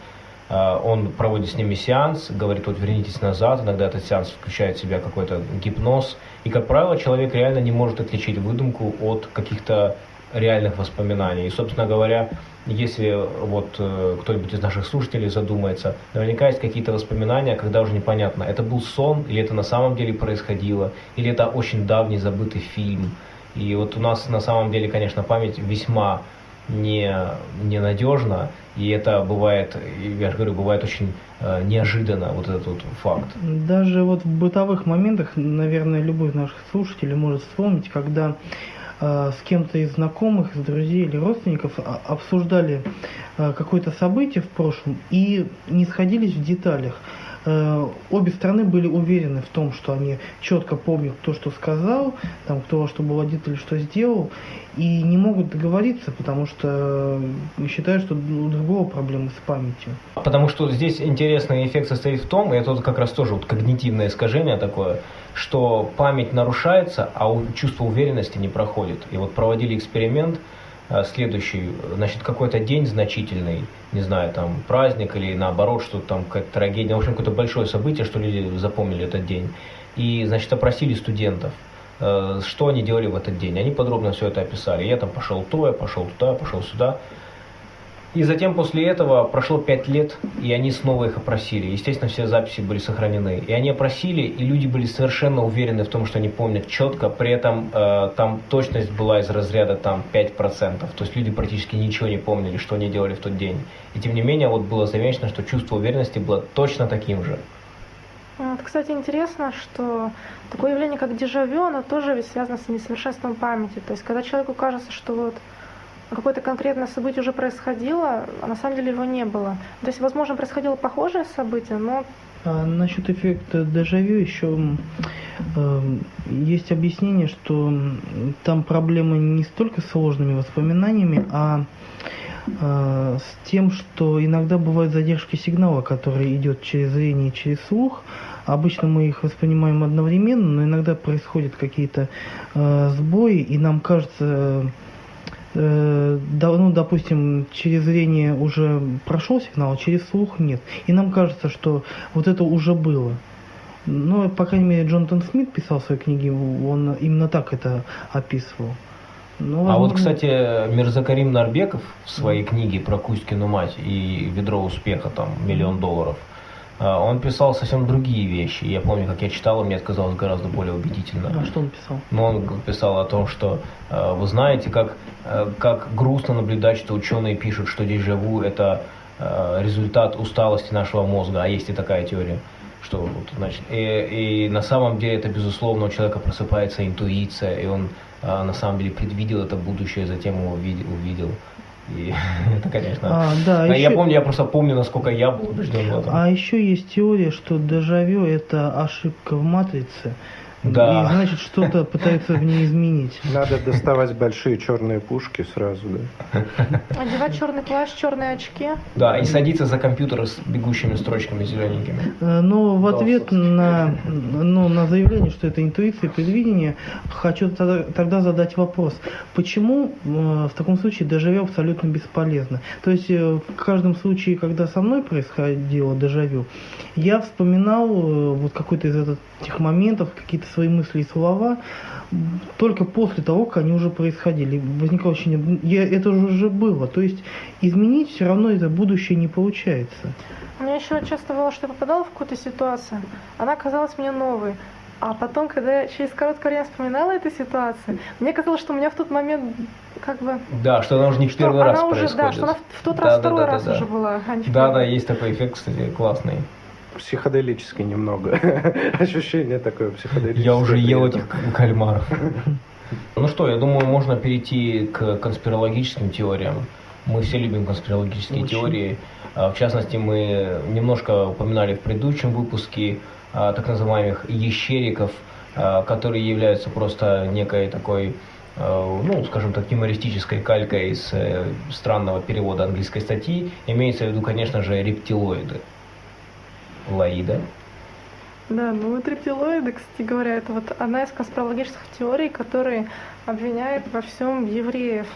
он проводит с ними сеанс, говорит, вот вернитесь назад, иногда этот сеанс включает в себя какой-то гипноз, и, как правило, человек реально не может отличить выдумку от каких-то реальных воспоминаний. И, собственно говоря, если вот э, кто-нибудь из наших слушателей задумается, наверняка есть какие-то воспоминания, когда уже непонятно, это был сон, или это на самом деле происходило, или это очень давний забытый фильм. И вот у нас на самом деле, конечно, память весьма не, ненадежно, и это бывает, я же говорю, бывает очень э, неожиданно, вот этот вот факт. Даже вот в бытовых моментах, наверное, любой из наших слушателей может вспомнить, когда э, с кем-то из знакомых, из друзей или родственников а, обсуждали э, какое-то событие в прошлом и не сходились в деталях. Э, обе стороны были уверены в том, что они четко помнят то, что сказал, там, кто что был одет или что сделал, и не могут договориться, потому что считают, что у другого проблемы с памятью. Потому что здесь интересный эффект состоит в том, и это вот как раз тоже вот когнитивное искажение такое, что память нарушается, а чувство уверенности не проходит. И вот проводили эксперимент, Э, следующий, значит, какой-то день значительный, не знаю, там, праздник или наоборот, что там какая-то трагедия, в общем, какое-то большое событие, что люди запомнили этот день. И, значит, опросили студентов, э, что они делали в этот день. Они подробно все это описали. Я там пошел то, я пошел туда, пошел сюда. И затем после этого прошло пять лет, и они снова их опросили. Естественно, все записи были сохранены. И они опросили, и люди были совершенно уверены в том, что они помнят четко. При этом э, там точность была из разряда там 5%. То есть люди практически ничего не помнили, что они делали в тот день. И тем не менее, вот было замечено, что чувство уверенности было точно таким же. Вот, кстати, интересно, что такое явление, как дежавю, оно тоже ведь связано с несовершенством памяти. То есть, когда человеку кажется, что вот какое-то конкретное событие уже происходило, а на самом деле его не было. То есть, возможно, происходило похожее событие, но... А насчет эффекта дежавю еще э, есть объяснение, что там проблема не столько с сложными воспоминаниями, а э, с тем, что иногда бывают задержки сигнала, который идет через зрение и через слух. Обычно мы их воспринимаем одновременно, но иногда происходят какие-то э, сбои, и нам кажется э, ну, допустим, через зрение уже прошел сигнал, а через слух нет. И нам кажется, что вот это уже было. Но, по крайней мере, Джонатан Смит писал в своей книге, он именно так это описывал. Ну, возможно... А вот, кстати, Мирзакарим Нарбеков в своей книге про Кузькину мать и ведро успеха, там, миллион долларов, он писал совсем другие вещи. Я помню, как я читал, и мне это казалось гораздо более убедительно. А что он писал? Ну, он писал о том, что а, вы знаете, как, а, как грустно наблюдать, что ученые пишут, что дежавю – это результат усталости нашего мозга, а есть и такая теория. Что, вот, значит, и, и на самом деле это, безусловно, у человека просыпается интуиция, и он на самом деле предвидел это будущее, затем его увидел. увидел. И это, конечно. А, да, а еще... Я помню, я просто помню, насколько я был убежден в этом. А еще есть теория, что дежавю это ошибка в матрице. Да. И значит, что-то пытаются в ней изменить. Надо доставать большие черные пушки сразу, да. Одевать черный плащ, черные очки. Да, и садиться за компьютер с бегущими строчками зелененькими. Э, но в ответ на, ну, на заявление, что это интуиция и предвидение, хочу тогда задать вопрос. Почему э, в таком случае дежавю абсолютно бесполезно? То есть э, в каждом случае, когда со мной происходило дежавю, я вспоминал вот какой-то из этих моментов, какие-то свои мысли и слова только после того, как они уже происходили. Возникало ощущение, я, это уже было. То есть изменить все равно это будущее не получается. У меня еще часто бывало, что я попадала в какую-то ситуацию, она казалась мне новой. А потом, когда я через короткое время вспоминала эту ситуацию, мне казалось, что у меня в тот момент как бы... Да, что она уже не в первый раз уже, происходит. Да, что она в тот да, раз да, второй да, раз да, уже была. А да, да, есть такой эффект, кстати, классный психоделический немного. Ощущение такое психоделическое. Я уже ел этих кальмаров. Ну что, я думаю, можно перейти к конспирологическим теориям. Мы все любим конспирологические Очень. теории. А, в частности, мы немножко упоминали в предыдущем выпуске а, так называемых ещериков, а, которые являются просто некой такой ну, скажем так, юмористической калькой из э, странного перевода английской статьи, имеется в виду, конечно же, рептилоиды. Лаида. Да, ну вот рептилоиды, кстати говоря, это вот одна из конспирологических теорий, которые обвиняют во всем евреев.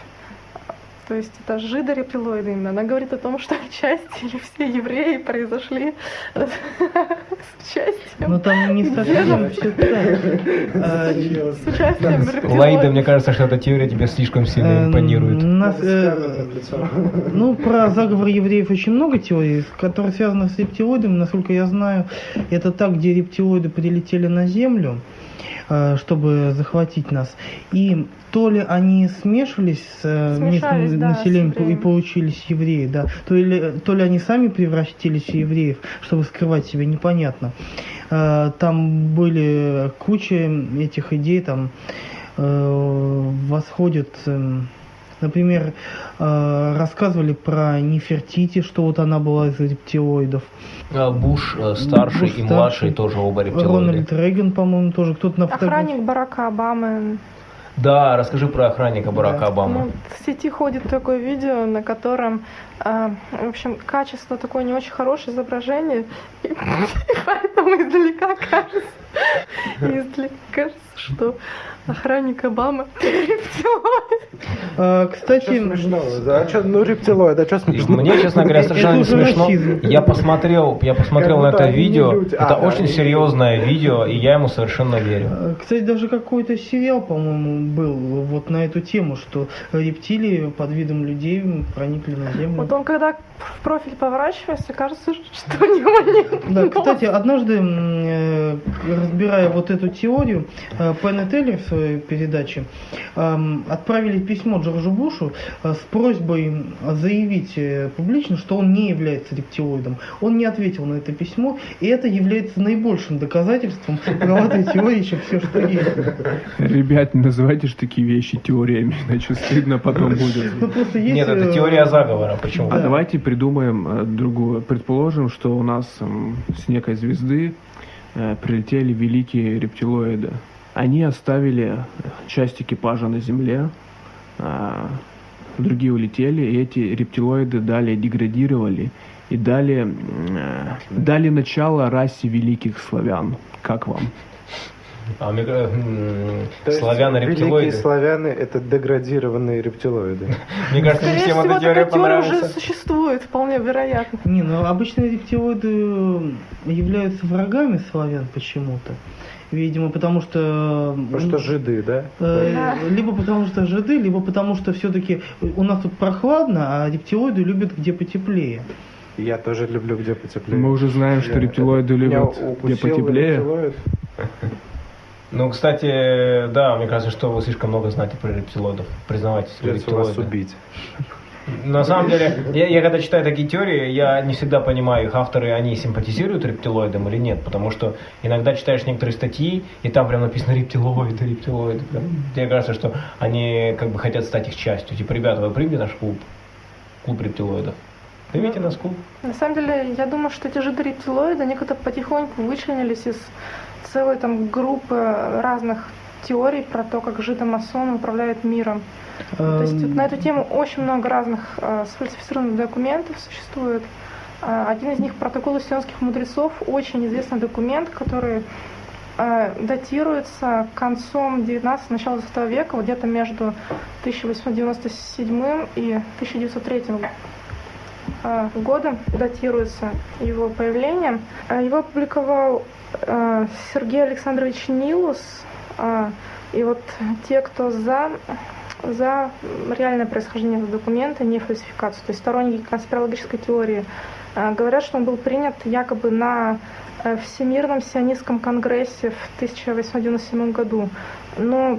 То есть это жидорептилоиды именно. Она говорит о том, что часть или все евреи произошли с участием. Ну там не совсем все так. С участием. Лаида, мне кажется, что эта теория тебе слишком сильно эм, импонирует. Э, ну, про заговор евреев очень много теорий, которые связаны с рептилоидами. Насколько я знаю, это так, где рептилоиды прилетели на Землю э, чтобы захватить нас. И то ли они смешивались с э, Смешались, местным да, населением с и получились евреи, да, то ли, то ли они сами превратились в евреев, чтобы скрывать себя, непонятно. Э, Там были куча этих идей, там э, восходят, эм, например, э, рассказывали про Нефертити, что вот она была из рептилоидов. А, Буш э, старший Буш и старший. младший тоже оба рептилоиды. Рональд Рейган, по-моему, тоже кто-то на фотографии. Охранник Барака Обамы. Да, расскажи про охранника Барака Да. Обамы. Ну, в сети ходит такое видео, на котором, а, в общем, качество такое не очень хорошее изображение, и поэтому издалека кажется, издалека кажется, что охранник Обамы рептилоид. А, Что Кстати? А что, ну рептилоид, а что И смешного? Мне, честно говоря, совершенно не смешно. Я посмотрел, я посмотрел на это видео. Это А, очень серьезное видео, и я ему совершенно верю. э, кстати, даже какой-то сериал, по-моему, был вот на эту тему, что рептилии под видом людей проникли на Землю. Вот он когда в профиль поворачивается, кажется, что у него нет Да, кстати, однажды, э, разбирая вот эту теорию, э, Пен и Теллер в своей передаче отправили письмо Джорджу Бушу э, с просьбой заявить э, публично, что он не является рептилоидом. Он не ответил на это письмо, и это является наибольшим доказательством правоты теории, чем все, что есть. Ребят, не называйте же такие вещи теориями, иначе стыдно потом будет. Ну, просто есть, Нет, это э, теория заговора. Почему? А Да. давайте придумаем э, другую. Предположим, что у нас с некой звезды э, прилетели великие рептилоиды. Они оставили часть экипажа на Земле, а, другие улетели, и эти рептилоиды далее деградировали и дали, э, дали начало расе великих славян. Как вам? А, мне кажется, м, То есть славяне Великие рептилоиды. славяне это деградированные рептилоиды. Мне кажется, Скорее всем эта теория теория уже существует, вполне вероятно. Не, ну обычно рептилоиды являются врагами славян почему-то. Видимо, потому что... Потому что жиды, да? Э, Да. Либо потому что жиды, либо потому что все-таки у нас тут прохладно, а рептилоиды любят где потеплее. Я тоже люблю где потеплее. Мы уже знаем, что Я- рептилоиды меня любят где потеплее. рептилоид. Ну, кстати, да, мне кажется, что вы слишком много знаете про рептилоидов. Признавайтесь, Придется вас рептилоиды. убить. На самом деле, я, я когда читаю такие теории, я не всегда понимаю, их авторы, они симпатизируют рептилоидам или нет, потому что иногда читаешь некоторые статьи, и там прям написано рептилоиды, рептилоиды. Прям, Мне кажется, что они как бы хотят стать их частью. Типа, ребята, вы примите наш клуб, клуб рептилоидов. Примите нас клуб. На самом деле, я думаю, что эти жиды рептилоиды, они как-то потихоньку вычленились из целой там группы разных теорий про то, как жидомасоны управляют миром. То есть вот на эту тему очень много разных э, сфальсифицированных документов существует. Э, один из них протоколы сионских мудрецов, очень известный документ, который э, датируется концом 19 начала 20 века, вот где-то между 1897 и 1903 э, годом датируется его появление. Э, Его опубликовал э, Сергей Александрович Нилус. Э, И вот те, кто за, за реальное происхождение этого документа, не фальсификацию, то есть сторонники конспирологической теории, э, говорят, что он был принят якобы на э, Всемирном сионистском конгрессе в 1897 году. Но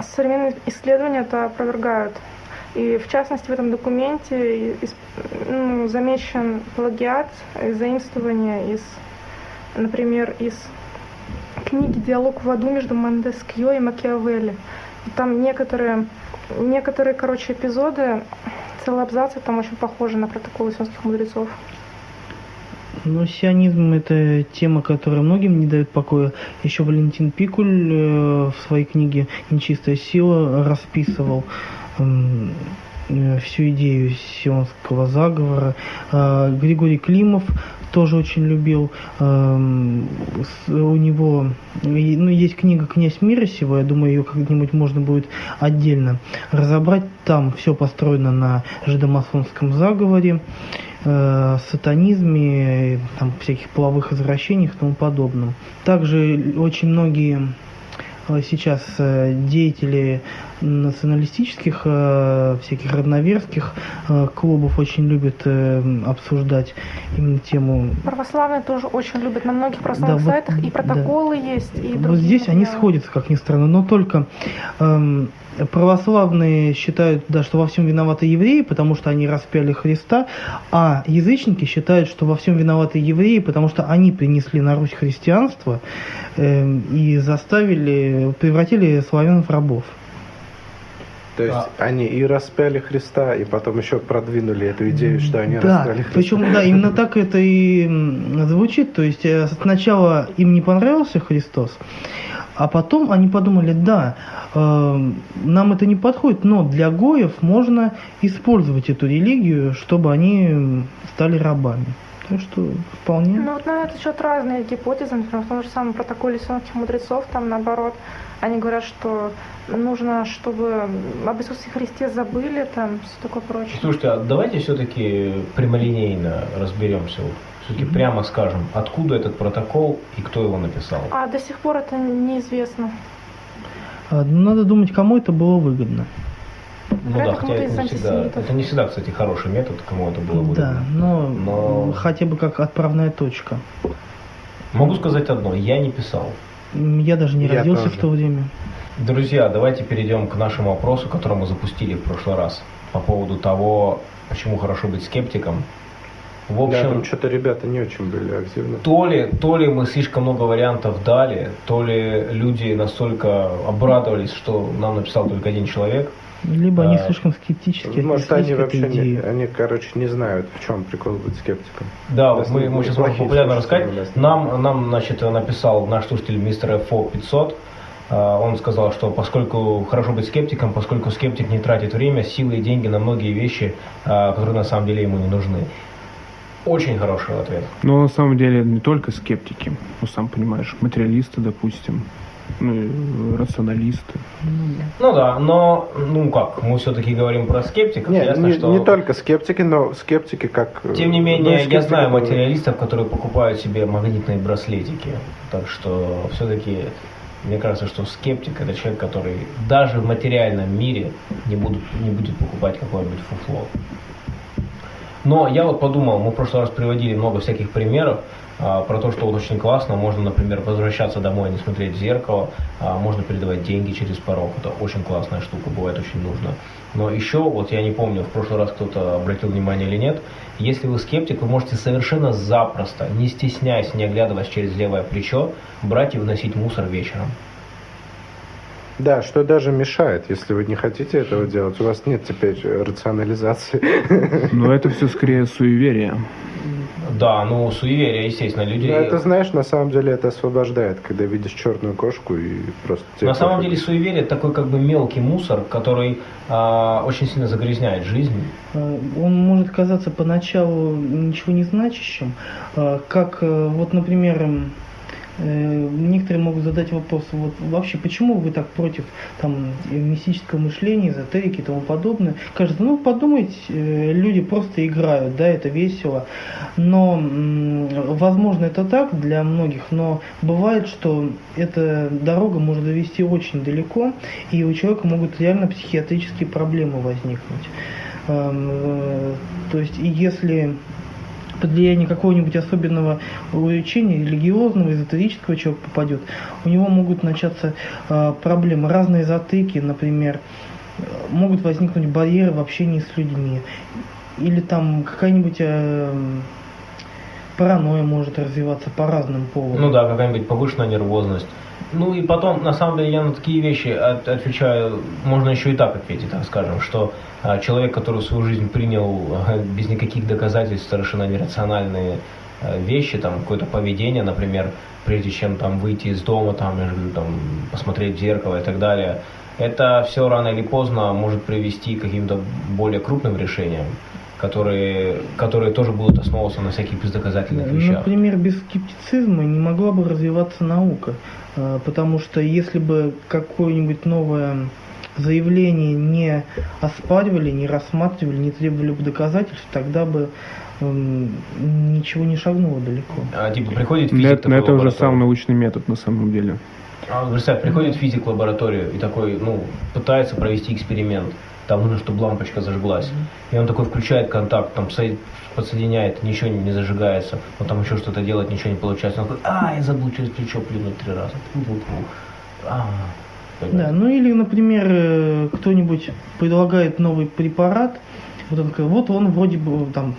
современные исследования это опровергают. И в частности в этом документе ну, замечен плагиат, заимствование из, например, из книги «Диалог в аду» между Мондескьё и Макиавелли. Там некоторые, некоторые, короче, эпизоды, целые абзацы там очень похожи на протоколы сионских мудрецов. Ну, сионизм это тема, которая многим не дает покоя. Еще Валентин Пикуль э, в своей книге «Нечистая сила» расписывал м, э, всю идею сионского заговора. А, Григорий Климов тоже очень любил. эм, У него ну, есть книга «Князь мира сего», я думаю, ее как-нибудь можно будет отдельно разобрать. Там все построено на жидомасонском заговоре, э, сатанизме, э, там, всяких половых извращениях и тому подобном. Также очень многие э, сейчас э, деятели националистических, э, всяких родноверских э, клубов очень любят э, обсуждать именно тему. Православные тоже очень любят на многих православных Да, вот, сайтах и протоколы есть, и Вот здесь они материалы. сходятся, как ни странно, но только эм, православные считают, да, что во всем виноваты евреи, потому что они распяли Христа, а язычники считают, что во всем виноваты евреи, потому что они принесли на Русь христианство эм, и заставили, превратили славян в рабов. То есть они и распяли Христа, и потом еще продвинули эту идею, что они Да, распяли Христа. причем, да, именно так это и звучит. То есть э, сначала им не понравился Христос, а потом они подумали, да, э, нам это не подходит, но для гоев можно использовать эту религию, чтобы они стали рабами. Так что вполне. Ну вот на этот счет разные гипотезы, например, в том же самом протоколе сионских мудрецов, там наоборот, они говорят, что нужно, чтобы об Иисусе Христе забыли, там все такое прочее. Слушайте, а давайте все-таки прямолинейно разберемся. Все-таки прямо скажем, откуда этот протокол и кто его написал. А до сих пор это неизвестно. А, ну, Надо думать, кому это было выгодно. Ну да, хотя это не всегда, это не всегда, кстати, хороший метод, кому это было Да, выгодно. но, Но- хотя бы как отправная точка. Могу сказать одно, я не писал. Я даже не Я родился тоже. в то время. Друзья, давайте перейдем к нашему вопросу, который мы запустили в прошлый раз по поводу того, почему хорошо быть скептиком. В Да, общем, там что-то ребята не очень были активны. то ли, то ли мы слишком много вариантов дали, то ли люди настолько обрадовались, что нам написал только один человек. Либо они А, слишком скептически Может, они вообще не, они, короче, не знают, в чем прикол быть скептиком. Да, вот мы, мы будут сейчас популярно рассказать. Нам, нам, значит, написал наш слушатель мистер FO 500. А, Он сказал, что поскольку хорошо быть скептиком, поскольку скептик не тратит время, силы и деньги на многие вещи, а, которые на самом деле ему не нужны. Очень хороший ответ. Но на самом деле не только скептики, ну сам понимаешь, материалисты, допустим, ну, рационалисты. Ну да, но, ну как, мы все-таки говорим про скептиков. Нет, Ясно, не, что... не только скептики, но скептики как... э, Тем не ну, менее, я скептики знаю материалистов, которые покупают себе магнитные браслетики. Так что все-таки мне кажется, что скептик это человек, который даже в материальном мире не, будут, не будет покупать какое-нибудь фуфло. Но я вот подумал, мы в прошлый раз приводили много всяких примеров про то, что вот очень классно, можно, например, возвращаться домой и не смотреть в зеркало, а, можно передавать деньги через порог, это очень классная штука, бывает очень нужно. Но еще, вот я не помню, в прошлый раз кто-то обратил внимание или нет, если вы скептик, вы можете совершенно запросто, не стесняясь, не оглядываясь через левое плечо, брать и выносить мусор вечером. Да, что даже мешает, если вы не хотите этого делать. У вас нет теперь рационализации. Но это все скорее суеверие. Да, ну, суеверие, естественно, люди... Но это, знаешь, на самом деле это освобождает, когда видишь черную кошку и просто... тебе На самом пофиг. деле суеверие такой как бы мелкий мусор, который а, очень сильно загрязняет жизнь. Э, Он может казаться поначалу ничего не значащим, э, как э, вот, например, э, некоторые могут задать вопрос, вот вообще почему вы так против там э, мистического мышления, эзотерики и тому подобное? Кажется, ну подумайте, э, люди просто играют, да, это весело, но возможно это так для многих, но бывает, что эта дорога может довести очень далеко, и у человека могут реально психиатрические проблемы возникнуть. Эм, э, То есть, если под влияние какого-нибудь особенного увлечения, религиозного, эзотерического человек попадет, у него могут начаться э, проблемы, разные затыки, например, могут возникнуть барьеры в общении с людьми, или там какая-нибудь э, паранойя может развиваться по разным поводам. Ну да, какая-нибудь повышенная нервозность. Ну и потом, на самом деле, я на такие вещи от- отвечаю, можно еще и так ответить, так скажем, что а, человек, который свою жизнь принял а, без никаких доказательств совершенно нерациональные а, вещи, там какое-то поведение, например, прежде чем там выйти из дома, там, я же говорю, там, посмотреть в зеркало и так далее, это все рано или поздно может привести к каким-то более крупным решениям, которые, которые тоже будут основываться на всяких бездоказательных вещах. Например, без скептицизма не могла бы развиваться наука, потому что если бы какое-нибудь новое заявление не оспаривали, не рассматривали, не требовали бы доказательств, тогда бы эм, ничего не шагнуло далеко. А, типа приходит физик Это, такой это уже сам научный метод на самом деле. А, представь, приходит физик в лабораторию и такой, ну, пытается провести эксперимент. Там нужно, чтобы лампочка зажглась. И он такой включает контакт, там подсоединяет, ничего не зажигается. Он там еще что-то делает, ничего не получается. Он такой, а, я забыл через плечо плюнуть три раза. А, да, ну или, например, э, кто-нибудь предлагает новый препарат, вот он, вот он вроде бы там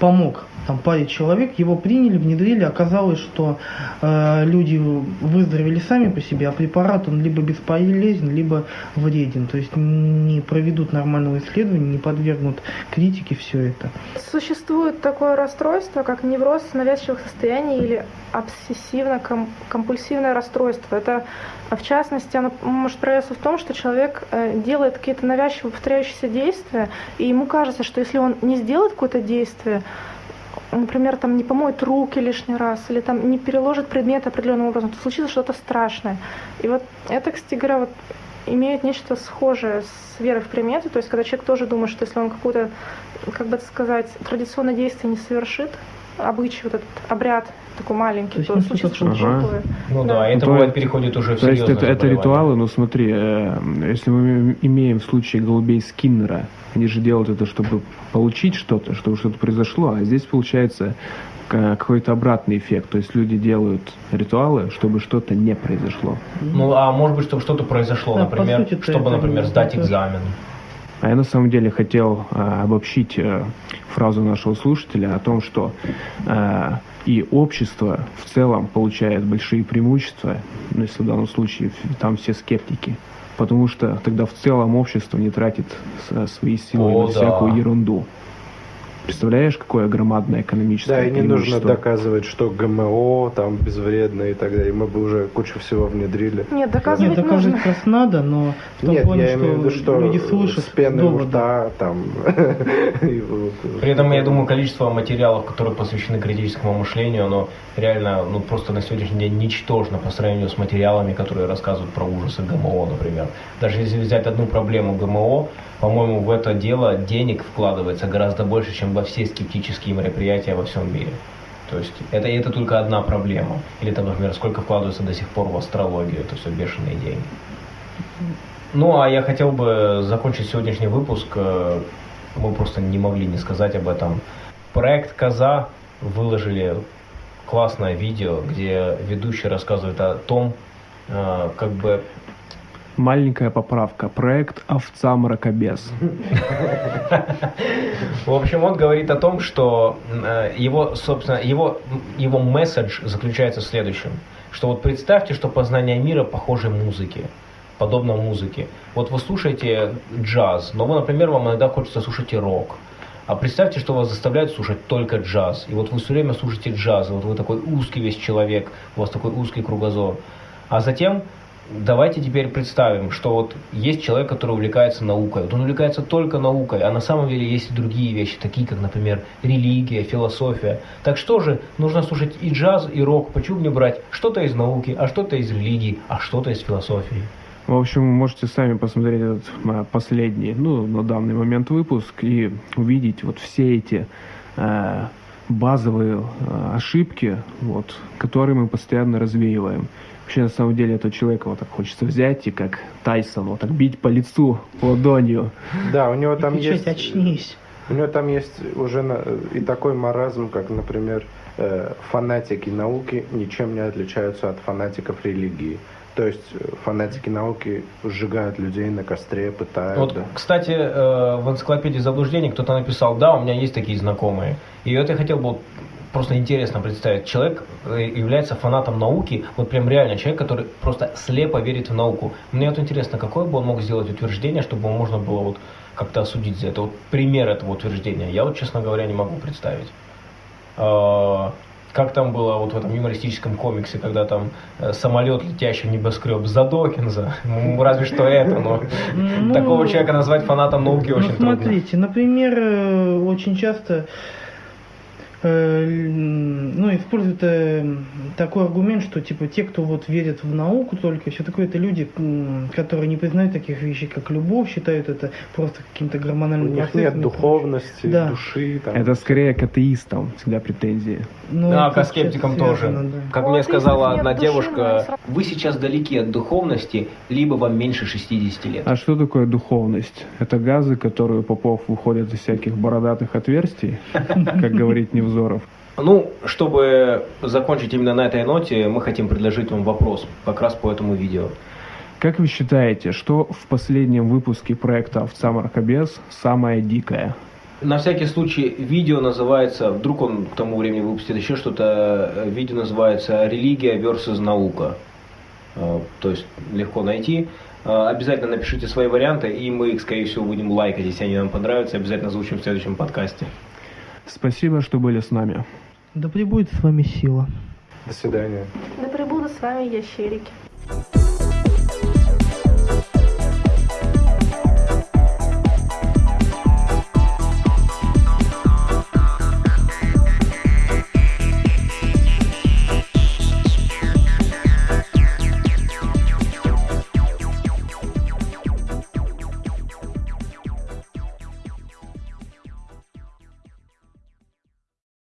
помог там паре человек, его приняли, внедрили, оказалось, что э, люди выздоровели сами по себе, а препарат он либо бесполезен, либо вреден, то есть не проведут нормального исследования, не подвергнут критике все это. Существует такое расстройство, как невроз навязчивых состояний или обсессивно-компульсивное расстройство. Это, в частности, оно может проявиться в том, что человек э, делает какие-то навязчивые повторяющиеся действия, и ему кажется, что если он не сделает какое-то действие, например, там не помоет руки лишний раз, или там не переложит предмет определенным образом, то случится что-то страшное. И вот это, кстати говоря, вот имеет нечто схожее с верой в приметы, то есть когда человек тоже думает, что если он какое-то, как бы это сказать, традиционное действие не совершит, обычай, вот этот обряд такой маленький, то, то что-то ага. Ну да, да это бывает переходит уже в То есть это, это ритуалы, ну смотри, э, если мы имеем в случае голубей Скиннера, они же делают это, чтобы получить что-то, чтобы что-то произошло, а здесь получается какой-то обратный эффект. То есть люди делают ритуалы, чтобы что-то не произошло. Ну, а может быть, чтобы что-то произошло, да, например, чтобы, например, сдать экзамен. А я на самом деле хотел э, обобщить э, фразу нашего слушателя о том, что э, и общество в целом получает большие преимущества, ну, если в данном случае там все скептики, потому что тогда в целом общество не тратит свои силы О, на всякую да. ерунду. Представляешь, какое громадное экономическое Да, и не нужно доказывать, что ГМО там безвредно и так далее. Мы бы уже кучу всего внедрили. Нет, доказывать Нет, доказывать нужно. раз надо, но в том Нет, плане, я имею в виду, что люди слышат с пеной у рта там. При этом, я думаю, количество материалов, которые посвящены критическому мышлению, оно реально, ну, просто на сегодняшний день ничтожно по сравнению с материалами, которые рассказывают про ужасы ГМО, например. Даже если взять одну проблему ГМО, по-моему, в это дело денег вкладывается гораздо больше, чем во все скептические мероприятия во всем мире. То есть это, это только одна проблема. Или там, например, сколько вкладывается до сих пор в астрологию, это все бешеные деньги. Ну, а я хотел бы закончить сегодняшний выпуск. Э, мы просто не могли не сказать об этом. Проект «Коза» выложили классное видео, где ведущий рассказывает о том, э, как бы Маленькая поправка. Проект «Овца мракобес». В общем, он говорит о том, что э, его, собственно, его, его месседж заключается в следующем. Что вот представьте, что познание мира похоже музыке подобно музыке. Вот вы слушаете джаз, но вы, например, вам иногда хочется слушать рок. А представьте, что вас заставляют слушать только джаз. И вот вы все время слушаете джаз, и вот вы такой узкий весь человек, у вас такой узкий кругозор. А затем давайте теперь представим, что вот есть человек, который увлекается наукой. Вот он увлекается только наукой, а на самом деле есть и другие вещи, такие как, например, религия, философия. Так что же, нужно слушать и джаз, и рок. Почему не брать что-то из науки, а что-то из религии, а что-то из философии? В общем, можете сами посмотреть этот а, последний, ну, на данный момент выпуск и увидеть вот все эти э, базовые э, ошибки, вот, которые мы постоянно развеиваем. Вообще, на самом деле, этого человека вот так хочется взять и как Тайсон, вот так бить по лицу ладонью. Да, у него там и есть... очнись. У него там есть уже на, и такой маразм, как, например, э, фанатики науки ничем не отличаются от фанатиков религии. То есть э, фанатики науки сжигают людей на костре, пытают. Вот, да. кстати, э, в энциклопедии заблуждений кто-то написал, да, у меня есть такие знакомые. И вот я хотел бы просто интересно представить. Человек э, является фанатом науки, вот прям реально человек, который просто слепо верит в науку. Мне вот интересно, какое бы он мог сделать утверждение, чтобы можно было вот как-то осудить за это. Вот пример этого утверждения. Я вот, честно говоря, не могу представить. А, как там было вот в этом юмористическом комиксе, когда там э, самолет, летящий в небоскреб за Докинза, ну, разве что это, но ну, такого человека назвать фанатом науки ну, очень смотрите, трудно. например, э, очень часто ну, используют э, такой аргумент, что типа те, кто вот верит в науку только, все такое, это люди, которые не признают таких вещей, как любовь, считают это просто каким-то У гормональным них процессом нет духовности, Да. души. Там, Это скорее к атеистам всегда претензии. Ну, Да, к скептикам тоже. связано, да. Как У мне сказала одна души, девушка, вы сейчас далеки от духовности, либо вам меньше 60 лет. А что такое духовность? Это газы, которые у попов выходят из всяких бородатых отверстий, как говорит Невзоров. Ну, чтобы закончить именно на этой ноте, мы хотим предложить вам вопрос как раз по этому видео. Как вы считаете, что в последнем выпуске проекта «Овца Маркобес» самое дикое? На всякий случай, видео называется, вдруг он к тому времени выпустит еще что-то, видео называется «Религия versus наука». Э, То есть легко найти. Э, Обязательно напишите свои варианты, и мы их, скорее всего, будем лайкать, если они нам понравятся. Обязательно озвучим в следующем подкасте. Спасибо, что были с нами. Да пребудет с вами сила. До свидания. Да пребудут с вами ящерики.